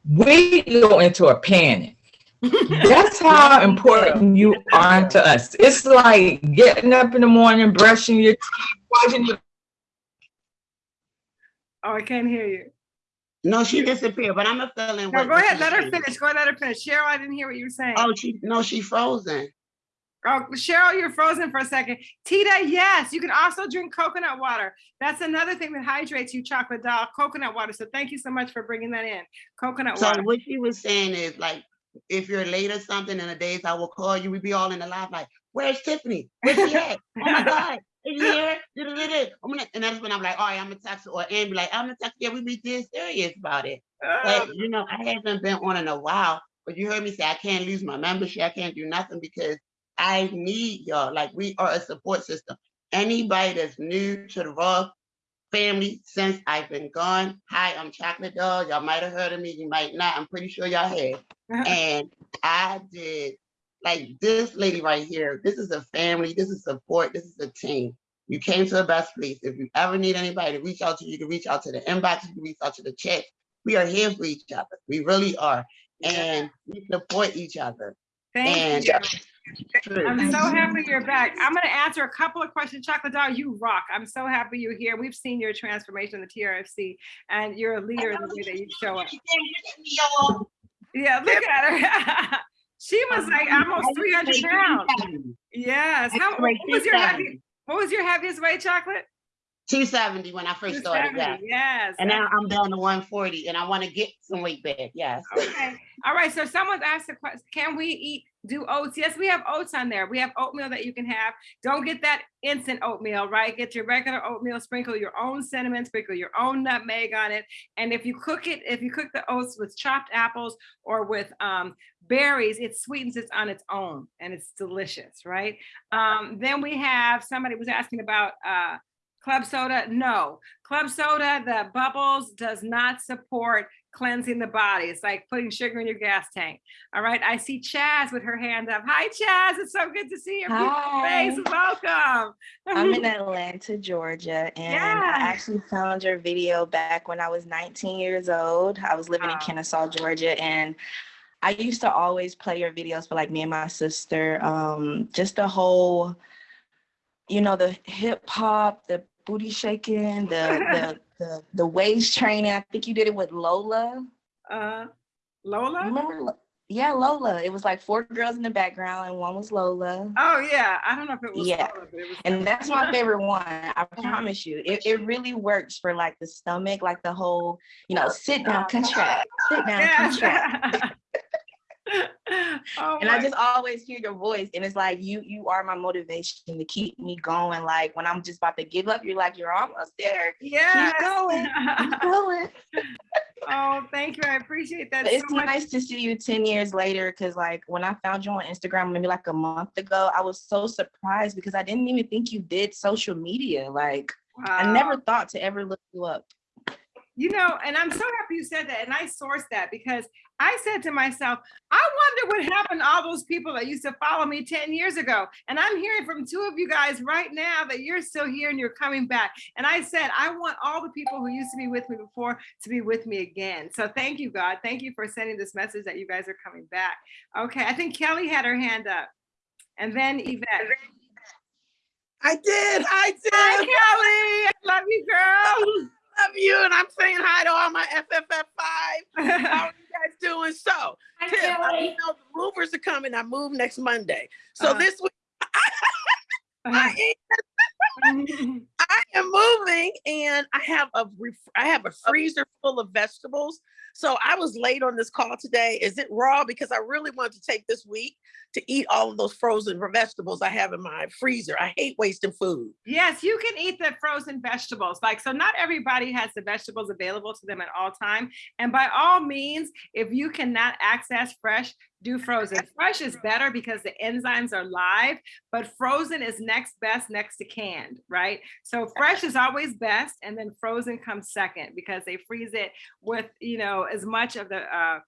we go into a panic. That's how important you are to us. It's like getting up in the morning, brushing your teeth, washing your Oh, I can't hear you. No, she disappeared, but I'm a feeling. No, go ahead. Let her finish. Go ahead, let her finish. Cheryl, I didn't hear what you were saying. Oh, she, no, she frozen. Oh, Cheryl, you're frozen for a second. Tita, yes, you can also drink coconut water. That's another thing that hydrates you, chocolate doll, coconut water. So thank you so much for bringing that in. Coconut So water. So what she was saying is like, if you're late or something in the days I will call you, we'd be all in the live like, where's Tiffany? Where's she at? Oh my God. I'm gonna- And that's when I'm like, all right, I'm text her or Ann be like, I'm text you. Yeah, we be dead serious about it. But you know, I haven't been on in a while. But you heard me say I can't lose my membership. I can't do nothing because I need y'all. Like we are a support system. Anybody that's new to the Raw family since I've been gone. Hi, I'm Chocolate Dog. Y'all might have heard of me. You might not. I'm pretty sure y'all have. And I did like this lady right here. This is a family. This is support. This is a team. You came to the best place. If you ever need anybody to reach out to, you can reach out to the inbox. You can reach out to the chat. We are here for each other. We really are, and we support each other. Thank And you. True. I'm so happy you're back. I'm gonna answer a couple of questions. Chocolate Dog, you rock. I'm so happy you're here. We've seen your transformation in the TRFC and you're a leader in the way that you show up. Yeah, look at her. She was like almost 300 pounds. Yes. How, what was your heavy, what was your heaviest weight, Chocolate? 270 when I first started. 270, Yeah. Yes. And now I'm down to 140 and I want to get some weight back. Yes. Okay. All right. So someone's asked a question. Can we eat, do oats? Yes, we have oats on there. We have oatmeal that you can have. Don't get that instant oatmeal, right? Get your regular oatmeal, sprinkle your own cinnamon, sprinkle your own nutmeg on it. And if you cook it, if you cook the oats with chopped apples or with um, berries, it sweetens it on its own and it's delicious, right? Um, then we have, somebody was asking about uh, Club soda, no. Club soda, the bubbles does not support cleansing the body. It's like putting sugar in your gas tank. All right. I see Chaz with her hand up. Hi, Chaz. It's so good to see your beautiful face. Welcome. I'm in Atlanta, Georgia, and Yeah. I actually found your video back when I was 19 years old. I was living in Kennesaw, Georgia, and I used to always play your videos for like me and my sister. Um, just the whole, you know, the hip hop, the booty shaking, the the the the waist training. I think you did it with Lola. Uh, Lola? Remember? Yeah, Lola. It was like four girls in the background, and one was Lola. Oh, yeah. I don't know if it was. Yeah. Lola, but it was And that's my favorite one. I promise you. It, it really works for like the stomach, like the whole, you know, sit down, contract, sit down, contract. Oh, And I just always hear your voice. And it's like you you are my motivation to keep me going. Like when I'm just about to give up, you're like, you're almost there. Yes. Keep going. Keep going. Oh, thank you. I appreciate that so it's much. nice to see you 10 years later because like when I found you on Instagram maybe like a month ago, I was so surprised because I didn't even think you did social media. Like I never thought to ever look you up. You know, and I'm so happy you said that. And I sourced that because I said to myself, I wonder what happened to all those people that used to follow me 10 years ago. And I'm hearing from two of you guys right now that you're still here and you're coming back. And I said, I want all the people who used to be with me before to be with me again. So thank you, God. Thank you for sending this message that you guys are coming back. Okay, I think Kelly had her hand up. And then Yvette. I did. I did. Hi, Kelly. I love you, girl. Love you, and I'm saying hi to all my FFF five. How are you guys doing? So, Hi, Tiff, I know the movers are coming. I move next Monday. So Uh-huh. this week, I am, I am moving, and I have a ref- I have a freezer full of vegetables. So I was late on this call today. Is it raw? Because I really want to take this week to eat all of those frozen vegetables I have in my freezer. I hate wasting food. Yes, you can eat the frozen vegetables. Like, so not everybody has the vegetables available to them at all time. And by all means, if you cannot access fresh, do frozen. Fresh is better because the enzymes are live, but frozen is next best next to canned, right? So fresh is always best, and then frozen comes second because they freeze it with, you know, as much of the uh,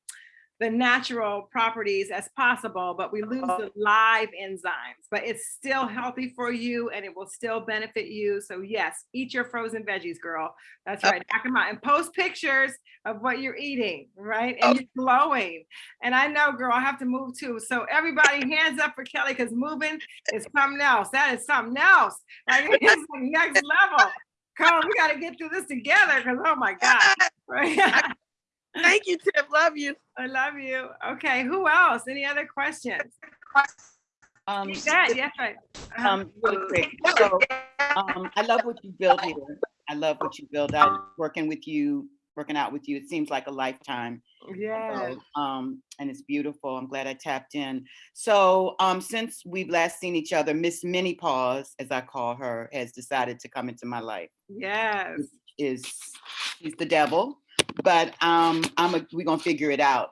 the natural properties as possible, but we lose uh-huh. the live enzymes. But it's still healthy for you and it will still benefit you. So yes, eat your frozen veggies, girl. That's uh right. Knock 'em out and post pictures of what you're eating, right? And oh. you're glowing. And I know, girl, I have to move too. So everybody, hands up for Kelly because moving is something else. That is something else. Like it's like next level. Come on, we got to get through this together because oh my God. Right? Thank you, Tip. Love you. I love you. Okay, who else? Any other questions? Um, Yvette, yes, right. Uh-huh. um, really quick. So, um, I love what you built here. I love what you built out, working with you, working out with you. It seems like a lifetime. Yeah. So, Um, and it's beautiful. I'm glad I tapped in. So, um, since we've last seen each other, Miss Minnie Paws, as I call her, has decided to come into my life. Yes. Is she's the devil, but um, I'm a, we're gonna figure it out.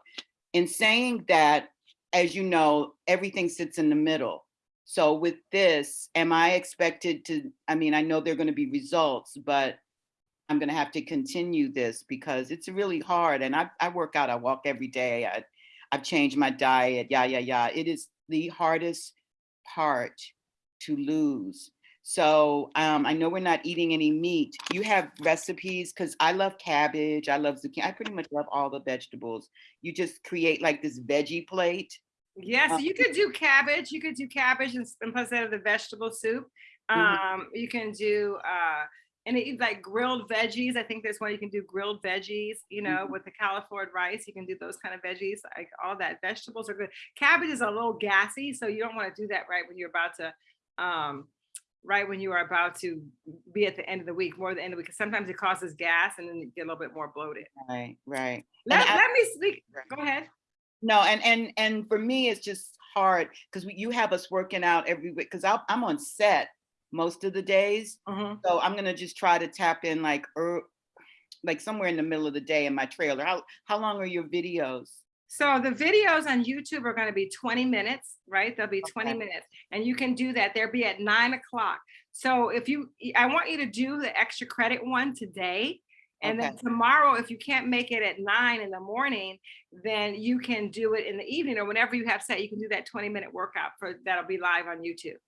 In saying that, as you know, everything sits in the middle. So with this, am I expected to? I mean, I know there are going to be results, but I'm to have to continue this because it's really hard. And I, I work out, I walk every day. I, I've changed my diet. Yeah, yeah, yeah. It is the hardest part to lose. So um, I know we're not eating any meat. You have recipes because I love cabbage. I love zucchini. I pretty much love all the vegetables. You just create like this veggie plate. Yes, Uh, you could do cabbage. You could do cabbage and and instead of the vegetable soup. Mhm. Um, you can do uh and it, like grilled veggies. I think there's one you can do grilled veggies, you know, Mhm. with the cauliflower rice. You can do those kind of veggies, like all that. Vegetables are good. Cabbage is a little gassy, so you don't want to do that right when you're about to um right when you are about to be at the end of the week, more the end of the week. 'cause Sometimes it causes gas and then you get a little bit more bloated. Right, right. Let, I- let me speak. Go ahead. No, and and and for me, it's just hard because you have us working out every week. Because I'm on set most of the days, Mhm. so I'm gonna just try to tap in like er, like somewhere in the middle of the day in my trailer. How how long are your videos? So the videos on YouTube are going to be 20 minutes, right? They'll be 20 Okay. minutes and you can do that. They'll be at nine o'clock. So if you, I want you to do the extra credit one today. And then tomorrow, if you can't make it at nine in the morning, then you can do it in the evening or whenever you have set, you can do that 20 minute workout for, that'll be live on YouTube.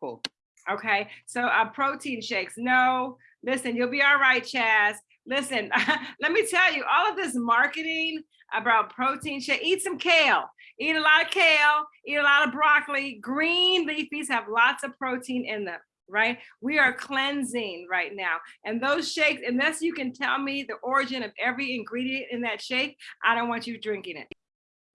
Cool. Okay, so uh, protein shakes. No, listen, you'll be all right, Chaz. Listen, let me tell you, all of this marketing about protein shake, eat some kale, eat a lot of kale, eat a lot of broccoli. Green leafies have lots of protein in them, right? We are cleansing right now. And those shakes, unless you can tell me the origin of every ingredient in that shake, I don't want you drinking it.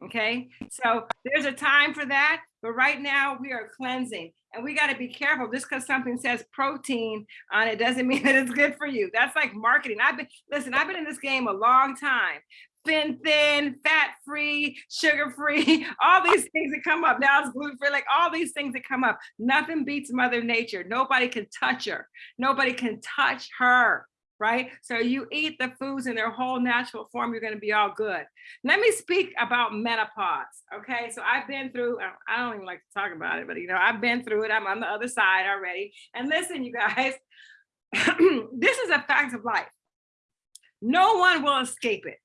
Okay, so there's a time for that, but right now we are cleansing and we got to be careful. Just because something says protein on it doesn't mean that it's good for you. That's like marketing. I've been, listen, I've been in this game a long time. Thin, thin, fat free, sugar free, all these things that come up. Now it's gluten free, like all these things that come up. Nothing beats Mother Nature. Nobody can touch her. Nobody can touch her right? So you eat the foods in their whole natural form, you're gonna be all good. Let me speak about menopause, okay? So I've been through, I- I don't even like to talk about it, but you know, I've been through it. I'm on the other side already. And listen, you guys, this is a fact of life. No one will escape it.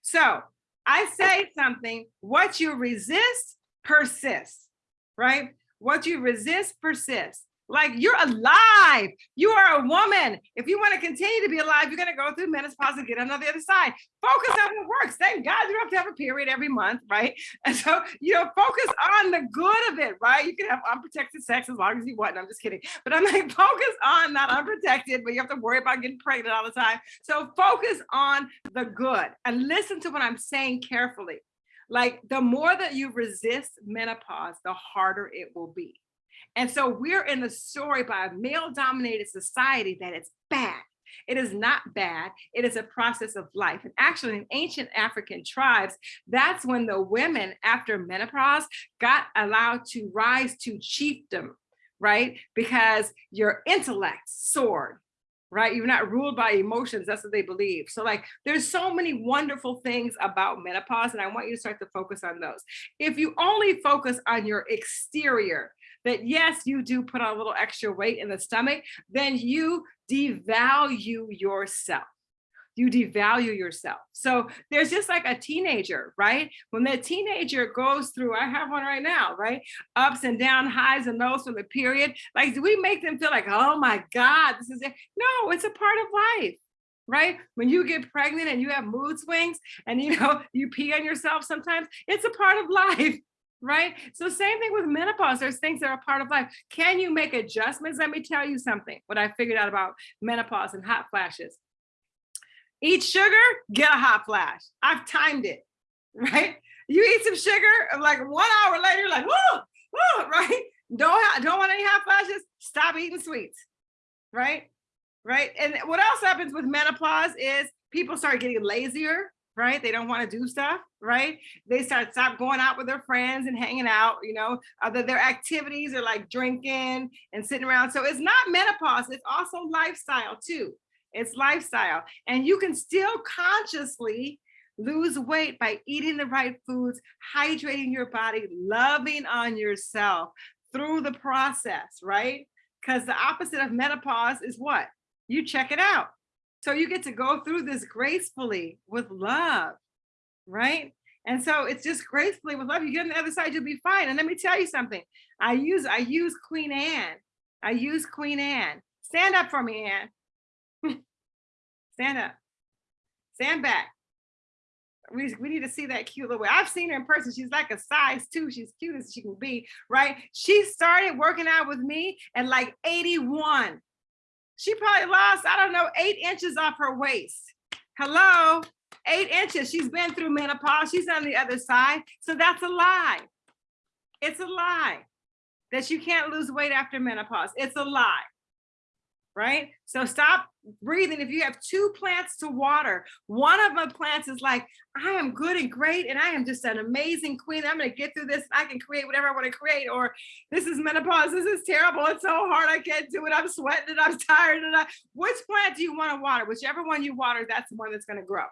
So I say something, what you resist persists, right? What you resist persists. Like you're alive. You are a woman. If you want to continue to be alive, you're going to go through menopause and get on the other side. Focus on what works. Thank God you don't have to have a period every month, right? And so, you know, focus on the good of it, right? You can have unprotected sex as long as you want. I'm just kidding. But I'm like, focus on not unprotected, but you have to worry about getting pregnant all the time. So focus on the good and listen to what I'm saying carefully. Like the more that you resist menopause, the harder it will be. And so we're in the story by a male dominated society that it's bad. It is not bad. It is a process of life. And actually in ancient African tribes, that's when the women after menopause got allowed to rise to chiefdom, right? Because your intellect soared, right? You're not ruled by emotions. That's what they believe. So like, there's so many wonderful things about menopause and I want you to start to focus on those. If you only focus on your exterior, that yes, you do put on a little extra weight in the stomach, then you devalue yourself. You devalue yourself. So there's just like a teenager, right? When the teenager goes through, I have one right now, right? Ups and down, highs and lows from the period. Like, do we make them feel like, oh my God, this is it? No, it's a part of life right? When you get pregnant and you have mood swings and you know, you pee on yourself sometimes, it's a part of life, right? So same thing with menopause, there's things that are part of life. Can you make adjustments? Let me tell you something, what I figured out about menopause and hot flashes. Eat sugar, get a hot flash. I've timed it, right? You eat some sugar, like one hour later, you're like, whoa, whoa, right? Don't, don't want any hot flashes, stop eating sweets, right? Right, and what else happens with menopause is people start getting lazier, right? They don't want to do stuff, right? They start stop going out with their friends and hanging out, you know, other their activities are like drinking and sitting around. So it's not menopause, it's also lifestyle too. It's lifestyle. And you can still consciously lose weight by eating the right foods, hydrating your body, loving on yourself through the process, right? Because the opposite of menopause is what? You check it out. So you get to go through this gracefully with love, right? And so it's just gracefully with love. You get on the other side, you'll be fine. And let me tell you something. I use I use Queen Anne. I use Queen Anne. Stand up for me, Anne. Stand up. Stand back. We, we need to see that cute little way. I've seen her in person. She's like a size two. She's cute as she can be, right? She started working out with me at like 81. She probably lost, I don't know, eight inches off her waist. Hello, eight inches. She's been through menopause. She's on the other side. So that's a lie. It's a lie that you can't lose weight after menopause. It's a lie. Right? So stop breathing. If you have two plants to water, one of my plants is like, I am good and great, and I am just an amazing queen. I'm going to get through this. I can create whatever I want to create. Or this is menopause. This is terrible. It's so hard. I can't do it. I'm sweating and I'm tired. And I, which plant do you want to water? Whichever one you water, that's the one that's going to grow.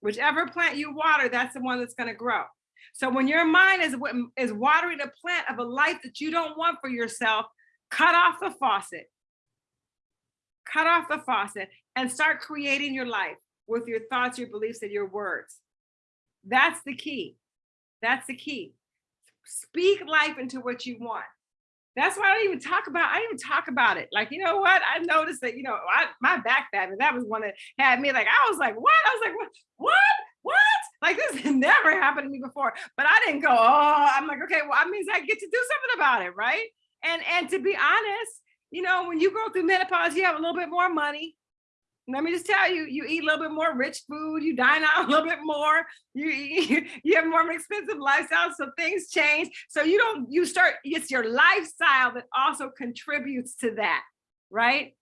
Whichever plant you water, that's the one that's going to grow. So when your mind is um, is watering a plant of a life that you don't want for yourself, cut off the faucet. Cut off the faucet and start creating your life with your thoughts, your beliefs, and your words. That's the key. That's the key. Speak life into what you want. That's why I don't even talk about. I don't even talk about it. Like you know what? I noticed that you know I, my back bad, that was one that had me like I was like what? I was like what? What? What? Like this never happened to me before. But I didn't go. Oh, I'm like okay. Well, that means I get to do something about it, right? And and to be honest, you know, when you go through menopause, you have a little bit more money. Let me just tell you, you eat a little bit more rich food, you dine out a little bit more, you you have more of an expensive lifestyle, so things change. So you don't, you start, it's your lifestyle that also contributes to that, right?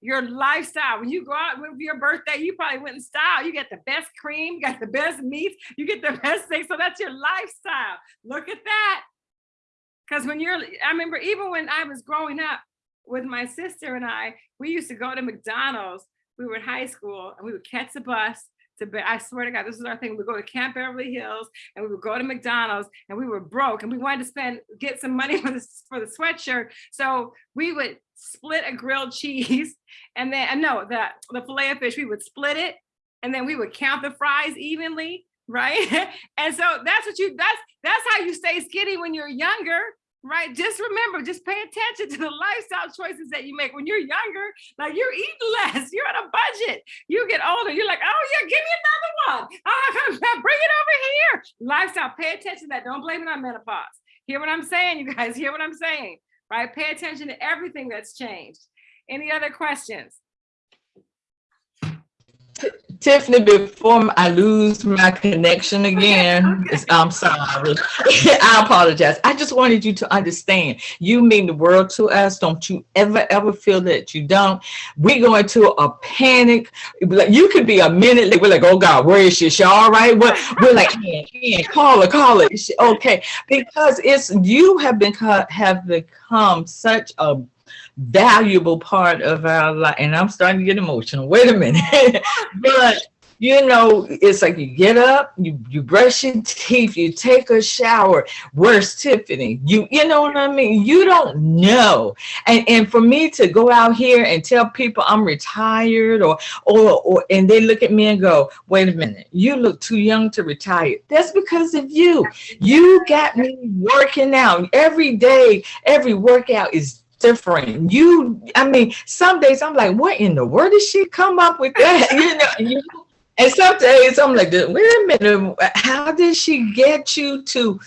Your lifestyle, when you go out with your birthday, you probably went in style. You get the best cream, you got the best meats, you get the best things. So that's your lifestyle. Look at that. Because when you're, I remember even when I was growing up with my sister and I, we used to go to McDonald's we were in high school and we would catch the bus to I swear to God, this is our thing. We go to Camp Beverly Hills and we would go to McDonald's and we were broke and we wanted to spend, get some money for the, for the sweatshirt. So we would split a grilled cheese and then, uh, no, the, the filet of fish, we would split it and then we would count the fries evenly, right? and so that's what you, that's, that's how you stay skinny when you're younger right? Just remember, just pay attention to the lifestyle choices that you make when you're younger. Like you're eating less, you're on a budget. You get older, you're like, oh yeah, give me another one. Oh, bring it over here. Lifestyle, pay attention to that. Don't blame it on menopause. Hear what I'm saying, you guys? Hear what I'm saying, right? Pay attention to everything that's changed. Any other questions? Tiffany, before I lose my connection again, it's- I'm sorry. I apologize. I just wanted you to understand, you mean the world to us. Don't you ever, ever feel that you don't. We go into a panic. Like you could be a minute late. We're like, oh God, where is she? Is she all right? We're, we're like, call her, call her. She okay? Because it's, you have been, have become such a valuable part of our life. And I'm starting to get emotional. Wait a minute. but you know, it's like you get up, you you brush your teeth, you take a shower. Where's Tiffany? You you know what I mean? You don't know. And and for me to go out here and tell people I'm retired or or or and they look at me and go, wait a minute, you look too young to retire. That's because of you. You got me working out every day, every workout is different. You, I mean, some days I'm like, what in the world did she come up with that? You know, you, and some days I'm like, wait a minute, how did she get you to?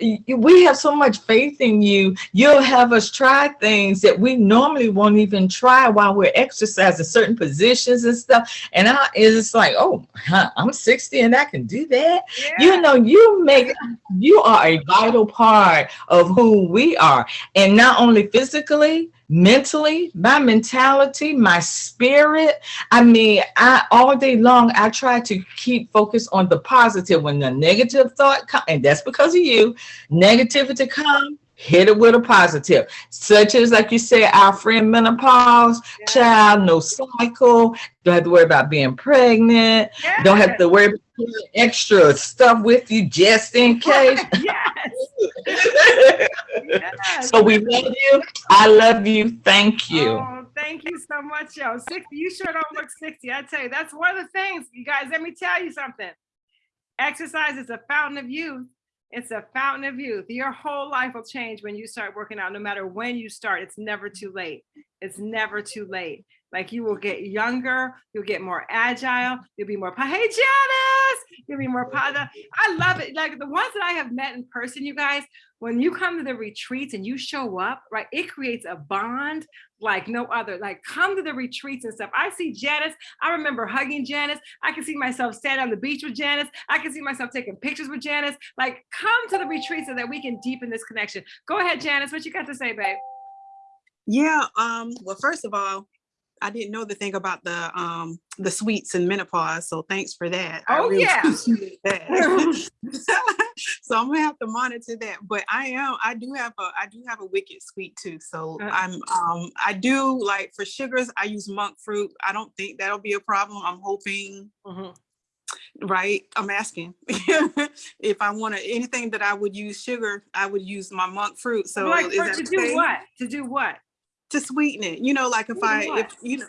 We have so much faith in you. You'll have us try things that we normally won't even try while we're exercising certain positions and stuff. And I, it's like, oh, huh, I'm 60 and I can do that. Yeah. You know, you make, you are a vital part of who we are. And not only physically, mentally, my mentality, my spirit. I mean, I all day long I try to keep focused on the positive. When the negative thought comes, and that's because of you, negativity come, hit it with a positive. Such as like you said, our friend menopause, Yeah. child, no cycle, don't have to worry about being pregnant, don't have to worry about extra stuff with you just in case. yes. yes. So we love you. I love you. Thank you. Oh, thank you so much, yo. 60, you sure don't look 60. I tell you, that's one of the things, you guys, let me tell you something. Exercise is a fountain of youth. It's a fountain of youth. Your whole life will change when you start working out, no matter when you start. It's never too late. It's never too late. Like you will get younger, you'll get more agile, you'll be more, hey Janice, you'll be more positive. I love it. Like the ones that I have met in person, you guys, when you come to the retreats and you show up, right, it creates a bond like no other. Like come to the retreats and stuff. I see Janice. I remember hugging Janice. I can see myself standing on the beach with Janice. I can see myself taking pictures with Janice. Like come to the retreat so that we can deepen this connection. Go ahead, Janice. What you got to say, babe? Yeah, um, well, first of all, I didn't know the thing about the um the sweets and menopause, so thanks for that. Oh, really yeah. that. so I'm gonna have to monitor that. But I am I do have a I do have a wicked sweet tooth. So Uh. I'm um I do like for sugars, I use monk fruit. I don't think that'll be a problem. I'm hoping Mhm. right? I'm asking if I want to anything that I would use sugar, I would use my monk fruit. So like is for, that to do what? To do what? To sweeten it. You know, like if I, if, you know,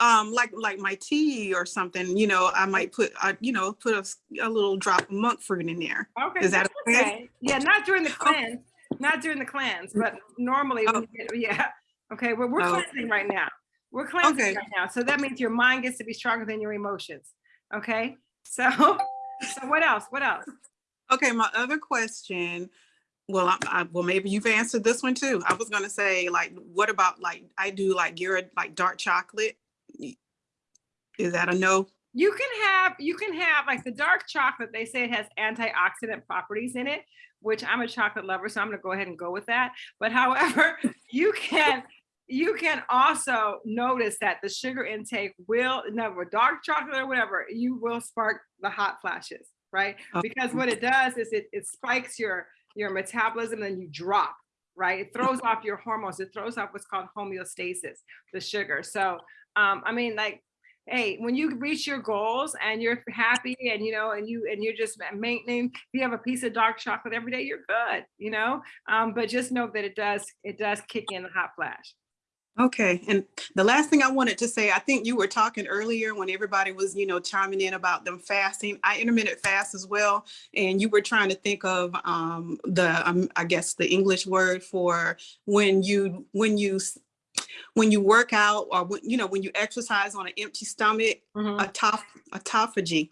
um, like, like my tea or something, you know, I might put, uh, you know, put a, a little drop of monk fruit in there. Okay. Is that okay? okay? Yeah, not during the cleanse, not during the cleanse, but normally, you get- yeah. Okay, well, we're Oh. cleansing right now. We're cleansing Okay. right now. So that means your mind gets to be stronger than your emotions. Okay, so, so what else? What else? Okay, my other question, well, I, I, well, maybe you've answered this one too. I was gonna say, like, what about like, I do like your, like dark chocolate? Is that a no? You can have, you can have like the dark chocolate, they say it has antioxidant properties in it, which I'm a chocolate lover, so I'm gonna go ahead and go with that. But however, you can, you can also notice that the sugar intake will, with dark chocolate or whatever, you will spark the hot flashes, right? Oh. Because what it does is it, it spikes your, your metabolism and you drop, right? It throws off your hormones. It throws off what's called homeostasis, the sugar. So, um, I mean, like, hey, when you reach your goals and you're happy and you know, and you and you're just maintaining, if you have a piece of dark chocolate every day, you're good, you know. Um, but just know that it does it does kick in the hot flash. Okay, and the last thing I wanted to say, I think you were talking earlier when everybody was, you know, chiming in about them fasting. I intermittent fast as well, and you were trying to think of um, the, um, I guess, the English word for when you when you when you work out or when, you know when you exercise on an empty stomach, autoph autophagy.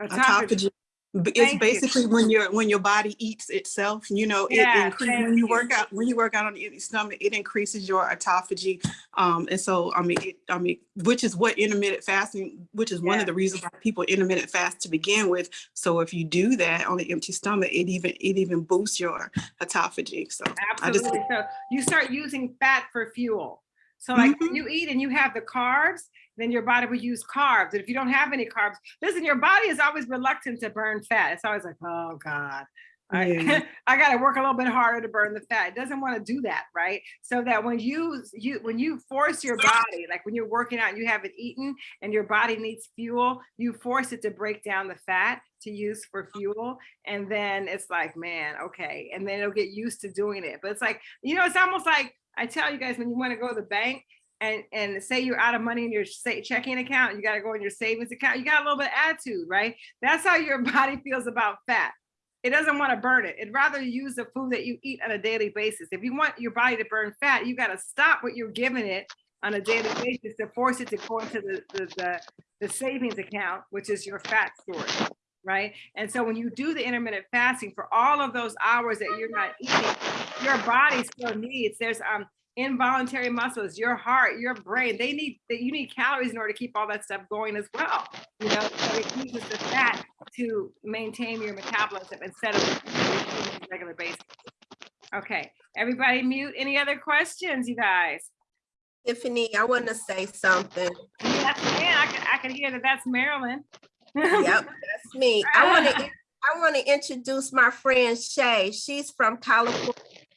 Autophagy. B- It's Thank you. basically when your when your body eats itself, you know, it Yeah, increases when you you. work out when you work out on the empty stomach, it increases your autophagy. Um, and so I mean, it, I mean, which is what intermittent fasting, which is one of the reasons why people intermittent fast to begin with. So if you do that on an empty stomach, it even it even boosts your autophagy. So I just Absolutely. So you start using fat for fuel. So like when mm-hmm. you eat and you have the carbs, then your body will use carbs. And if you don't have any carbs, listen, your body is always reluctant to burn fat. It's always like, oh God. I, Yeah. I got to work a little bit harder to burn the fat. It doesn't want to do that, right? So that when you you when you force your body, like when you're working out and you haven't eaten and your body needs fuel, you force it to break down the fat to use for fuel. And then it's like, man, okay. And then it'll get used to doing it. But it's like, you know, it's almost like I tell you guys when you want to go to the bank and and say you're out of money in your checking account, you got to go in your savings account. You got a little bit of attitude, right? That's how your body feels about fat. It doesn't want to burn it. It'd rather use the food that you eat on a daily basis. If you want your body to burn fat, you got to stop what you're giving it on a daily basis to force it to go into the, the, the, the savings account, which is your fat storage, right? And so when you do the intermittent fasting for all of those hours that you're not eating, your body still needs, there's um involuntary muscles, your heart, your brain, they need, that you need calories in order to keep all that stuff going as well. You know, so it uses the fat to maintain your metabolism instead of regular basis. Okay, everybody mute. Any other questions, you guys? Tiffany, I want to say something. Yes, man, I can, I can hear that that's Marilyn. Yep, that's me. I want to, I want to introduce my friend Shay. She's from California.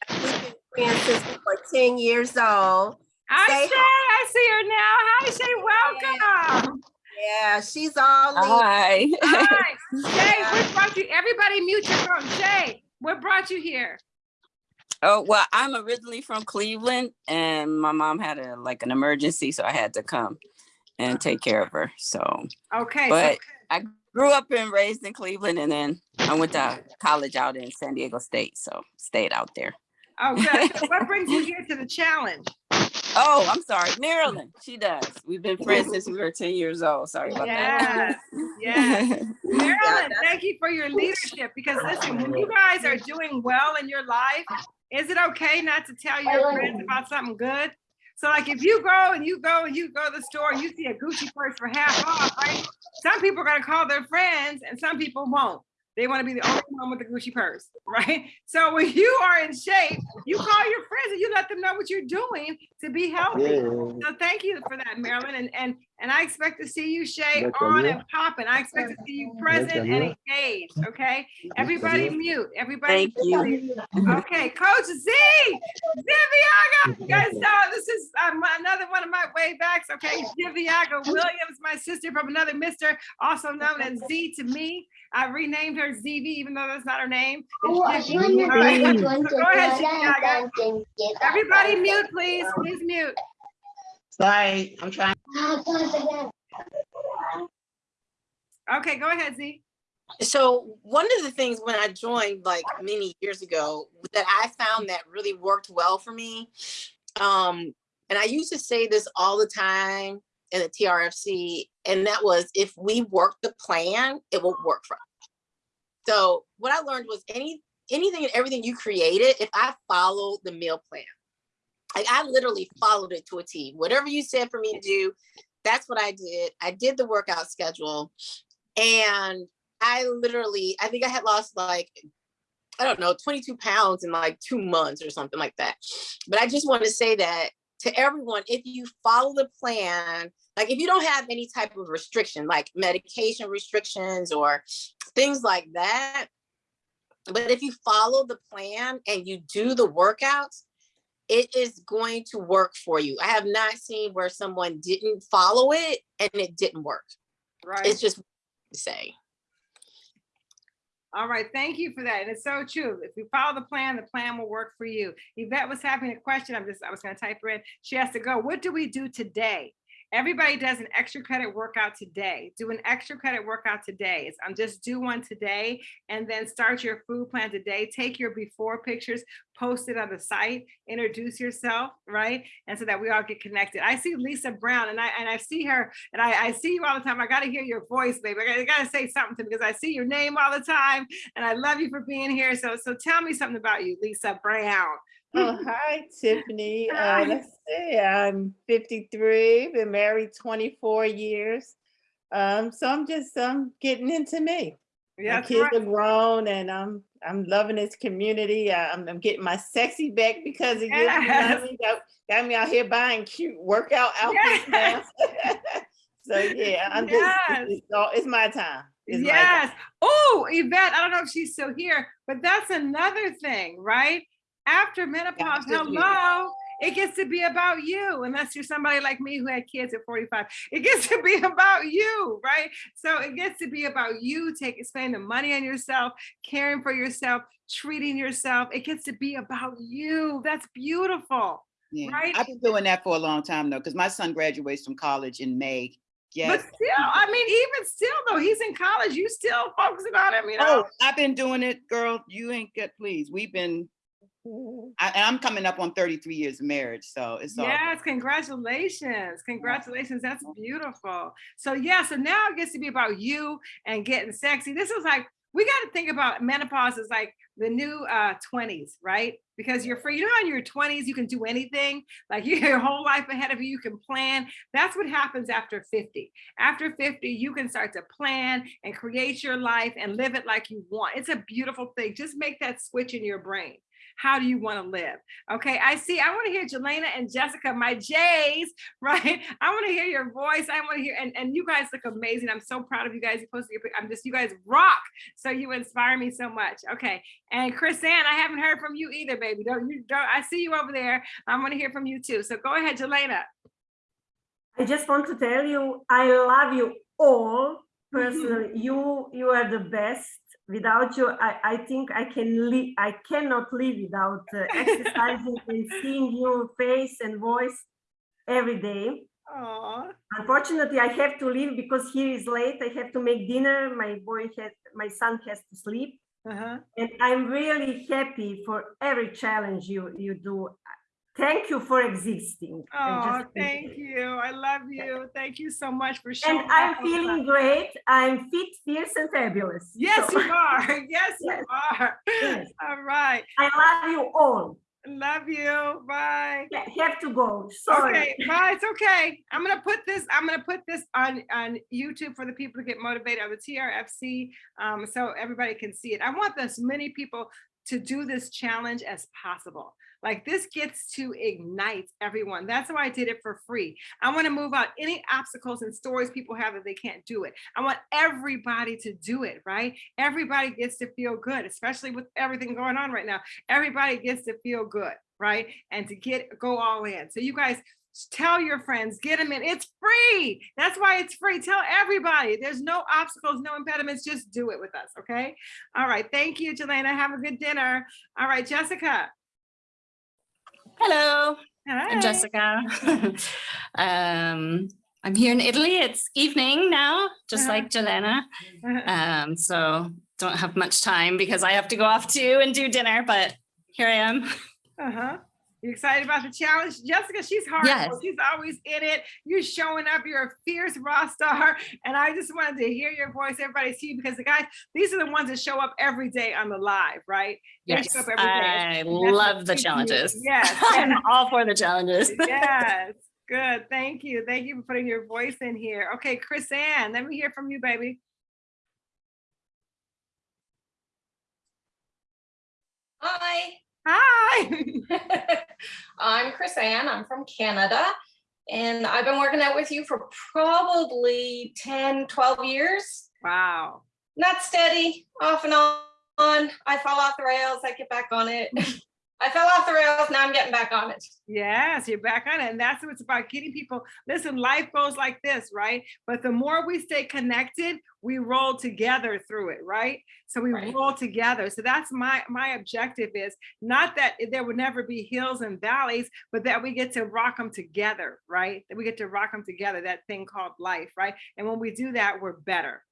We've been friends since we were ten years old. Hi, Say Shay, I see her now. Hi, Shay, welcome. Yeah, she's all Hi. Hi, Shay, what brought you, everybody mute your phone. Shay, what brought you here? Oh, well, I'm originally from Cleveland and my mom had a like an emergency, so I had to come and take care of her. So, Okay, so but I grew up and raised in Cleveland and then I went to college out in San Diego State, so stayed out there. Oh, good. So what brings you here to the challenge? Oh, I'm sorry, Marilyn. She does. We've been friends since we were 10 years old. Sorry about Yes, that. yes. Marilyn, thank you for your leadership because listen, when you guys are doing well in your life, is it okay not to tell your friends about something good? So like if you go and you go and you go to the store and you see a Gucci purse for half off, right? Some people are gonna call their friends and some people won't. They want to be the only one with the Gucci purse, right? So when you are in shape, you call your friends and you let them know what you're doing to be healthy. So thank you for that, Marilyn. And and And I expect to see you, Shay, Let on and popping. I expect to see you present and engaged, okay? Everybody mute, everybody. Thank you. Okay, Coach Z, Ziviaga, you guys know this is um, another one of my way backs, okay? Ziviaga Williams, my sister from another mister, also known as Z to me. I renamed her ZV, even though that's not her name. It's Zivvy. All right, so Go ahead, Ziviaga. Everybody mute, please, please mute. Sorry, I'm trying. Okay, go ahead, Z. So one of the things when I joined like many years ago that I found that really worked well for me, um, and I used to say this all the time in the TRFC, and that was if we work the plan, it will work for us. So what I learned was any anything and everything you created, if I follow the meal plan, like I literally followed it to a T. Whatever you said for me to do, that's what I did. I did the workout schedule and I literally, I think I had lost like, I don't know, 22 pounds in like two months or something like that. But I just want to say that to everyone, if you follow the plan, like if you don't have any type of restriction, like medication restrictions or things like that, but if you follow the plan and you do the workouts, it is going to work for you. I have not seen where someone didn't follow it and it didn't work. Right. It's just to say. All right, thank you for that. And it's so true. If you follow the plan, the plan will work for you. Yvette was having a question. I'm just, I was gonna type her in. She has to go. What do we do today? Everybody does an extra credit workout today. Do an extra credit workout today. It's um, just do one today and then start your food plan today. Take your before pictures, post it on the site, introduce yourself, right? And so that we all get connected. I see Lisa Brown and I and I see her and I, I see you all the time. I gotta hear your voice, baby. I gotta, I gotta say something because I see your name all the time and I love you for being here. So so tell me something about you, Lisa Brown. Oh, hi, Tiffany. Uh, let's see, I'm 53, been married 24 years. Um, so I'm just um, getting into me. My kids right. are grown and I'm I'm loving this community. I- I'm, I'm getting my sexy back because of you. you. know Yes. Got, me out here buying cute workout outfits now. so yeah, I'm just, it's, it's all- it's my time. It's my time. Yes. Oh, Yvette, I don't know if she's still here, but that's another thing, right? After menopause, hello, it gets to be about you, unless you're somebody like me who had kids at 45. It gets to be about you, right? So it gets to be about you taking, spending the money on yourself, caring for yourself, treating yourself. It gets to be about you. That's beautiful. Yeah, Right? I've been doing that for a long time though, because my son graduates from college in May. Yes. But still, I mean, even still though, he's in college, you still focusing on him, you oh, know? Oh, I've been doing it, girl. You ain't get, please. We've been, I, and I'm coming up on 33 years of marriage, so it's all. Yes, congratulations. Congratulations. That's beautiful. So yeah, so now it gets to be about you and getting sexy. This is like, we got to think about menopause as like the new uh 20s, right? Because you're free. You know, how in your 20s, you can do anything. Like you your whole life ahead of you, you can plan. That's what happens after 50. After 50, you can start to plan and create your life and live it like you want. It's a beautiful thing. Just make that switch in your brain. How do you want to live? Okay, I see. I want to hear Jelena and Jessica, my J's, right? I want to hear your voice. I want to hear, and, and you guys look amazing. I'm so proud of you guys. You posted your, I'm just, you guys rock. So you inspire me so much. Okay, and Chris Ann, I haven't heard from you either, baby. Don't you? Don't. I see you over there. I want to hear from you too. So go ahead, Jelena. I just want to tell you, I love you all mm-hmm. personally. You you are the best. Without you, I, I think I can live. I cannot live without uh, exercising and seeing your face and voice every day. Aww. Unfortunately, I have to leave because here is late. I have to make dinner. My boy has, my son has to sleep. Uh-huh. And I'm really happy for every challenge you you do. Thank you for existing. Oh, just- thank you. I love you. Thank you so much for showing And I'm up all the feeling great. I'm fit, fierce, and fabulous. Yes, So- you are. Yes, you are. Yes. All right. I love you all. Love you. Bye. Yeah, have to go. Sorry. Okay, bye. It's okay. I'm gonna put this. I'm gonna put this on on YouTube for the people to get motivated on the TRFC, um, so everybody can see it. I want as many people to do this challenge as possible. Like this gets to ignite everyone. That's why I did it for free. I want to move out any obstacles and stories people have that they can't do it. I want everybody to do it, right? Everybody gets to feel good, especially with everything going on right now. Everybody gets to feel good, right? And to get go all in. So you guys tell your friends, get them in. It's free. That's why it's free. Tell everybody. There's no obstacles, no impediments. Just do it with us, okay? All right. Thank you, Jelena. Have a good dinner. All right, Jessica. Hello, Hi. I'm Jessica. um, I'm here in Italy. It's evening now, just like Jelena. Um, so don't have much time because I have to go off too and do dinner, but here I am. Uh-huh. You excited about the challenge? Jessica, she's hard. Yes. She's always in it. You're showing up. You're a fierce raw star. And I just wanted to hear your voice. Everybody see you because the guys, these are the ones that show up every day on the live, right? Yes, show up every day. I And that's what love the keeps you- challenges. Yes. I'm all for the challenges. yes. Good. Thank you. Thank you for putting your voice in here. Okay, Chris Ann, let me hear from you, baby. Hi. Hi. I'm Chris Ann. I'm from Canada. And I've been working out with you for probably 10, 12 years. Wow. Not steady, off and on. I fall off the rails, I get back on it. I fell off the rails, now I'm getting back on it. Yes, you're back on it. And that's what it's about getting people. Listen, life goes like this, right? But the more we stay connected, we roll together through it, right? So we roll together. So that's my my objective is not that there would never be hills and valleys, but that we get to rock them together, right? That we get to rock them together, that thing called life, right? And when we do that, we're better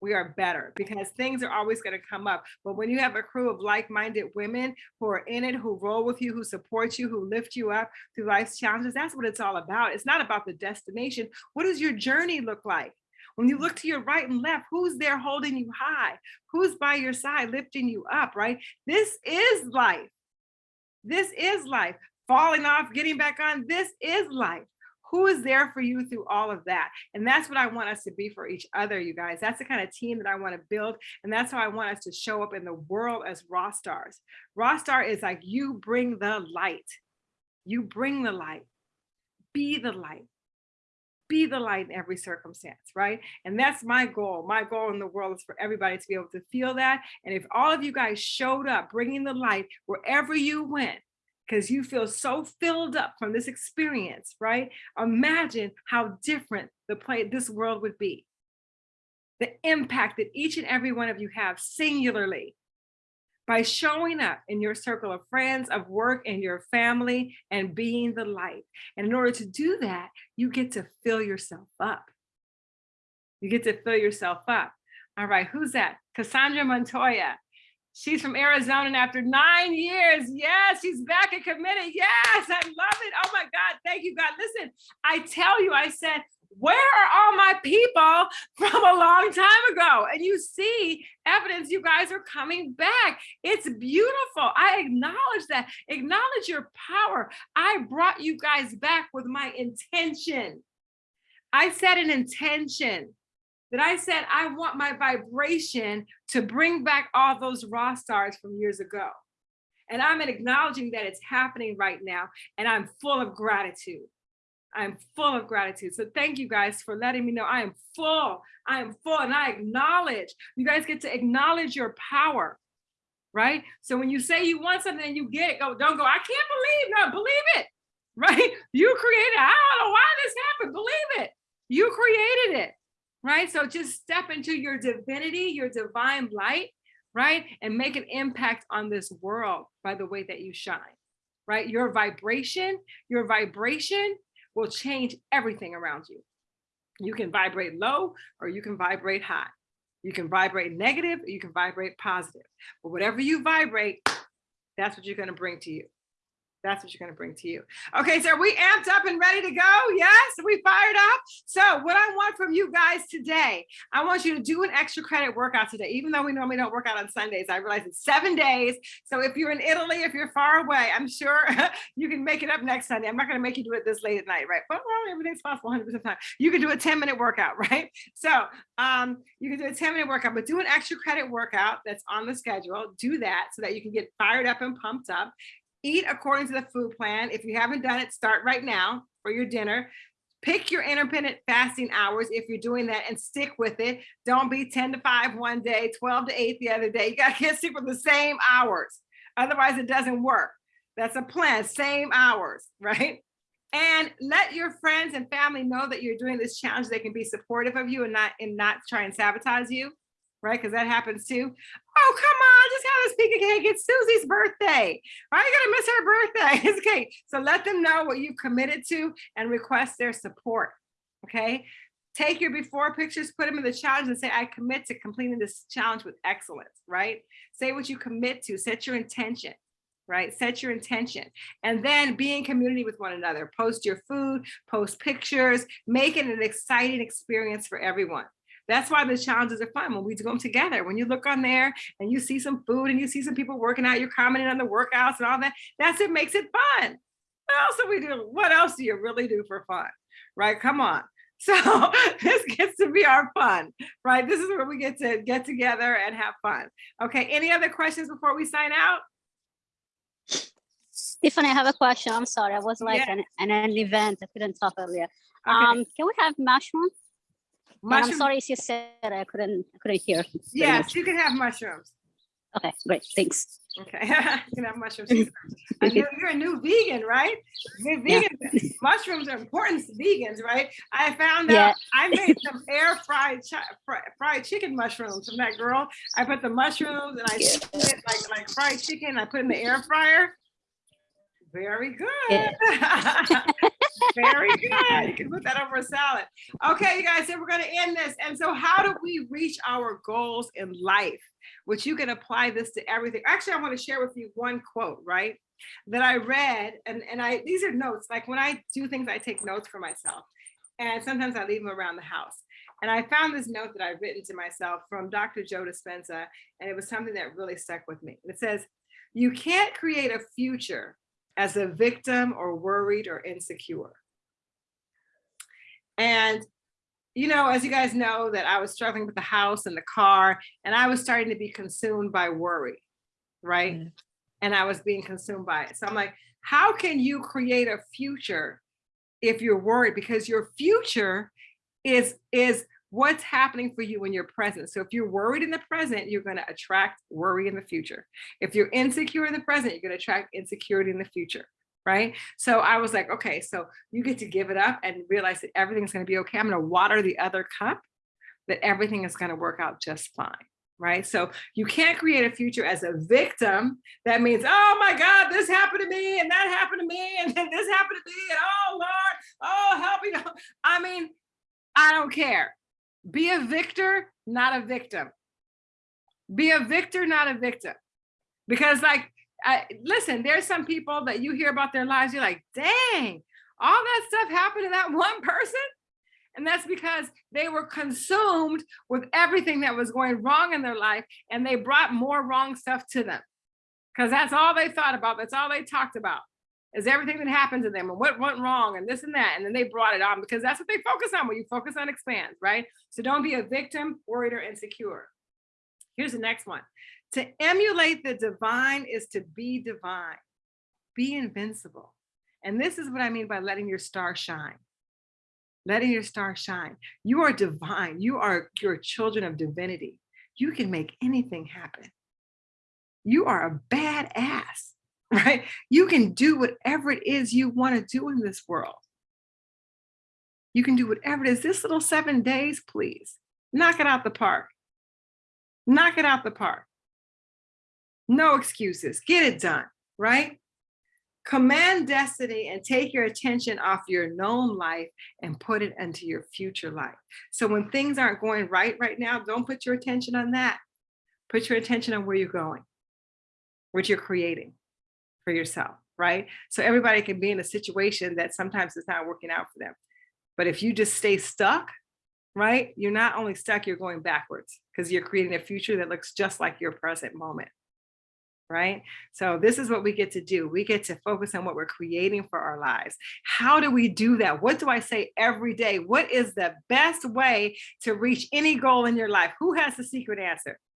we are better because things are always going to come up. But when you have a crew of like-minded women who are in it, who roll with you, who support you, who lift you up through life's challenges, that's what it's all about. It's not about the destination. What does your journey look like? When you look to your right and left, who's there holding you high? Who's by your side lifting you up, right? This is life. This is life. Falling off, getting back on, this is life who is there for you through all of that? And that's what i want us to be for each other you guys. That's the kind of team that i want to build and that's how i want us to show up in the world as raw stars. Raw star is like you bring the light. You bring the light. Be the light. Be the light in every circumstance right? And that's my goal. My goal in the world is for everybody to be able to feel that. And if all of you guys showed up bringing the light wherever you went because you feel so filled up from this experience, right? Imagine how different the play this world would be. The impact that each and every one of you have singularly by showing up in your circle of friends, of work, and your family, and being the light. And in order to do that, you get to fill yourself up. You get to fill yourself up. All right, who's that? Cassandra Montoya. She's from Arizona and after nine years, yes, she's back and committed. Yes, I love it. Oh my God, thank you, God. Listen, I tell you, I said, where are all my people from a long time ago? And you see evidence you guys are coming back. It's beautiful. I acknowledge that. Acknowledge your power. I brought you guys back with my intention. I set an intention that I said, I want my vibration to bring back all those raw stars from years ago. And I'm acknowledging that it's happening right now. And I'm full of gratitude. I'm full of gratitude. So thank you guys for letting me know I am full. I am full and I acknowledge. You guys get to acknowledge your power, right? So when you say you want something and you get it, go, don't go, I can't believe, no, believe it, right? You created, I don't know why this happened, believe it. You created it right? So just step into your divinity, your divine light, right? And make an impact on this world by the way that you shine, right? Your vibration, your vibration will change everything around you. You can vibrate low or you can vibrate high. You can vibrate negative you can vibrate positive. But whatever you vibrate, that's what you're going to bring to you. That's what you're gonna bring to you. Okay, so are we amped up and ready to go? Yes, we fired up. So what I want from you guys today, I want you to do an extra credit workout today. Even though we normally don't work out on Sundays, I realize it's seven days. So if you're in Italy, if you're far away, I'm sure you can make it up next Sunday. I'm not gonna make you do it this late at night, right? But well, everything's possible 100% of the time. You can do a 10 minute workout, right? So um, you can do a 10 minute workout, but do an extra credit workout that's on the schedule. Do that so that you can get fired up and pumped up eat according to the food plan. If you haven't done it, start right now for your dinner. Pick your intermittent fasting hours if you're doing that and stick with it. Don't be 10 to 5 one day, 12 to 8 the other day. You gotta get stick with the same hours. Otherwise, it doesn't work. That's a plan, same hours, right? And let your friends and family know that you're doing this challenge. They can be supportive of you and not and not try and sabotage you, right? Because that happens too. Oh, come on, just have a piece of cake. It's Susie's birthday. Why are you gonna miss her birthday? It's okay. So let them know what you've committed to and request their support. Okay. Take your before pictures, put them in the challenge and say, I commit to completing this challenge with excellence, right? Say what you commit to, set your intention, right? Set your intention and then be in community with one another. Post your food, post pictures, make it an exciting experience for everyone. That's why the challenges are fun when we do them together. When you look on there and you see some food and you see some people working out, you're commenting on the workouts and all that. That's what makes it fun. What else do we do? What else do you really do for fun? Right? Come on. So this gets to be our fun, right? This is where we get to get together and have fun. Okay. Any other questions before we sign out? Tiffany, I have a question. I'm sorry. I was like Yes. an, an, event. I couldn't talk earlier. Um, can we have mushrooms? And I'm sorry if you said I couldn't, I couldn't hear. Yes, you can have mushrooms. Okay, great. Thanks. Okay, you can have mushrooms. I know you're a new vegan, right? You're Yeah. vegan. Mushrooms are important to vegans, right? I found Yeah. out I made some air fried fried chicken mushrooms from that girl. I put the mushrooms and I seasoned it like like fried chicken. I put in the air fryer. Very good. Very good. You can put that over a salad. Okay, you guys, so we're gonna end this. And so how do we reach our goals in life? Which you can apply this to everything. Actually, I want to share with you one quote, right? That I read, and, and I these are notes. Like when I do things, I take notes for myself. And sometimes I leave them around the house. And I found this note that I've written to myself from Dr. Joe Dispenza, and it was something that really stuck with me. It says, You can't create a future as a victim or worried or insecure. And, you know, as you guys know, that I was struggling with the house and the car, and I was starting to be consumed by worry, right? Mm-hmm. And I was being consumed by it. So I'm like, how can you create a future if you're worried? Because your future is is what's happening for you in your present. So if you're worried in the present, you're going to attract worry in the future. If you're insecure in the present, you're going to attract insecurity in the future. Right. So I was like, okay, so you get to give it up and realize that everything's going to be okay. I'm going to water the other cup, that everything is going to work out just fine. Right. So you can't create a future as a victim. That means, oh my God, this happened to me and that happened to me and then this happened to me and oh Lord, oh help me. I mean, I don't care. Be a victor, not a victim. Be a victor, not a victim. Because, like, I, listen, there's some people that you hear about their lives, you're like, dang, all that stuff happened to that one person. And that's because they were consumed with everything that was going wrong in their life, and they brought more wrong stuff to them. Because that's all they thought about, that's all they talked about is everything that happened to them and what went wrong and this and that. And then they brought it on because that's what they focus on when you focus on expands, right? So don't be a victim, worried, or insecure. Here's the next one. To emulate the divine is to be divine, be invincible. And this is what I mean by letting your star shine. Letting your star shine. You are divine. You are your children of divinity. You can make anything happen. You are a badass right? You can do whatever it is you want to do in this world. You can do whatever it is. This little seven days, please knock it out the park. Knock it out the park. No excuses. Get it done, right? Command destiny and take your attention off your known life and put it into your future life. So when things aren't going right right now, don't put your attention on that. Put your attention on where you're going, what you're creating for yourself. right? So everybody can be in a situation that sometimes it's not working out for them. But if you just stay stuck, right, you're not only stuck, you're going backwards because you're creating a future that looks just like your present moment. Right. So this is what we get to do. We get to focus on what we're creating for our lives. How do we do that? What do I say every day? What is the best way to reach any goal in your life? Who has the secret answer?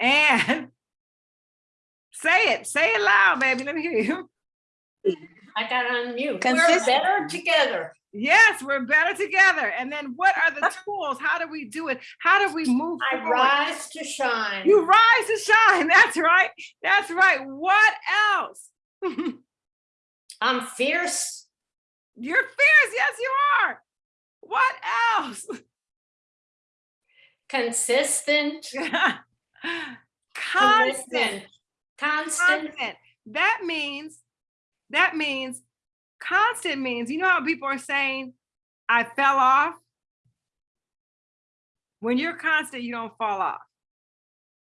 And say it, say it loud, baby. Let me hear you. I got on mute. We're better together. Yes, we're better together. And then what are the tools? How do we do it? How do we move I forward? rise to shine. You rise to shine. That's right. That's right. What else? I'm fierce. You're fierce. Yes, you are. What else? Consistent. Constant. Constant. Constant. Constant. That means, that means, constant means, you know how people are saying, I fell off? When you're constant, you don't fall off.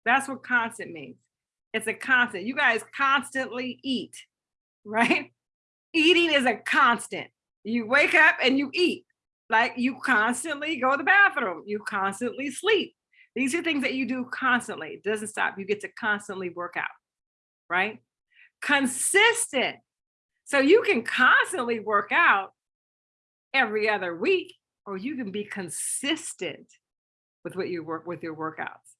That's what constant means. It's a constant. You guys constantly eat, right? Eating is a constant. You wake up and you eat. Like you constantly go to the bathroom. You constantly sleep. These are things that you do constantly. It doesn't stop. You get to constantly work out, right? Consistent. So you can constantly work out every other week, or you can be consistent with what you work with your workouts.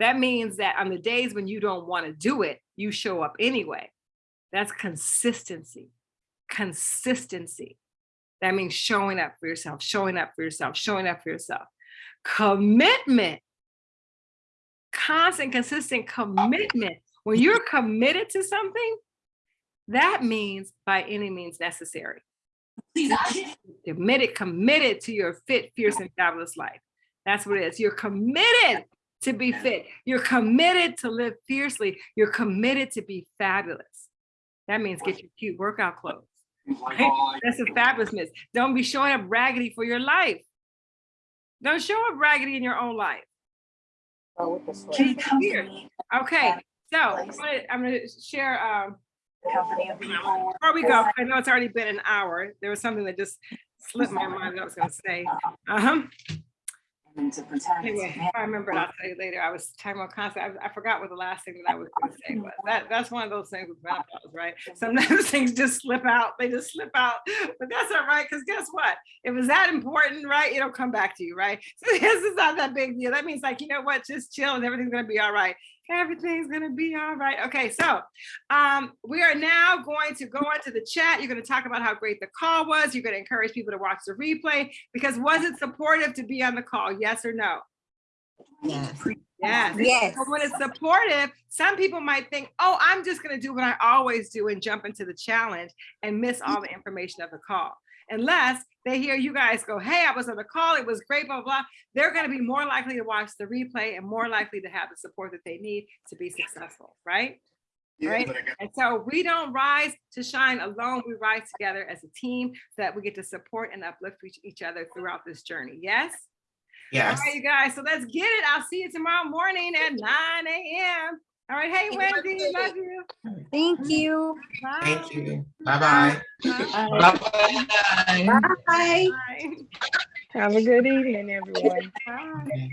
That means that on the days when you don't want to do it, you show up anyway. That's consistency. Consistency. That means showing up for yourself, showing up for yourself, showing up for yourself. Commitment. Constant, consistent commitment. When you're committed to something, that means by any means necessary. Committed, committed to your fit, fierce, and fabulous life. That's what it is. You're committed to be fit. You're committed to live fiercely. You're committed to be fabulous. That means get your cute workout clothes. right? That's a fabulousness. Don't be showing up raggedy for your life. Don't show up raggedy in your own life. Fierce. Okay, so I'm gonna, I'm gonna share, um, before we go, I know it's already been an hour. There was something that just slipped my mind that I was gonna say. Uh-huh. Anyway, if I remember, it, I'll tell you later. I was talking about constant. I, I forgot what the last thing that I was going to say was. That that's one of those things with menopause, right? Sometimes things just slip out. They just slip out, but that's all right. Because guess what? If it's that important, right, it'll come back to you, right? So this is not that big deal. That means like you know what? Just chill and everything's gonna be all right. Everything's gonna be all right. Okay, so um, we are now going to go into the chat. You're gonna talk about how great the call was. You're gonna encourage people to watch the replay because was it supportive to be on the call? Yes or no? Yes. Yes. Yes. But when it's supportive, some people might think, oh, I'm just going to do what I always do and jump into the challenge and miss all the information of the call. Unless they hear you guys go, hey, I was on the call, it was great, blah, blah, blah. They're going to be more likely to watch the replay and more likely to have the support that they need to be successful, right? Right. And so we don't rise to shine alone. We rise together as a team so that we get to support and uplift each, each other throughout this journey. Yes? Yes. All right, you guys. So let's get it. I'll see you tomorrow morning at 9 a.m. All right. Hey, Wendy. Love you. Thank you. Bye. Thank you. Bye-bye. Bye-bye. Bye. Bye. Have a good evening, everyone. Bye.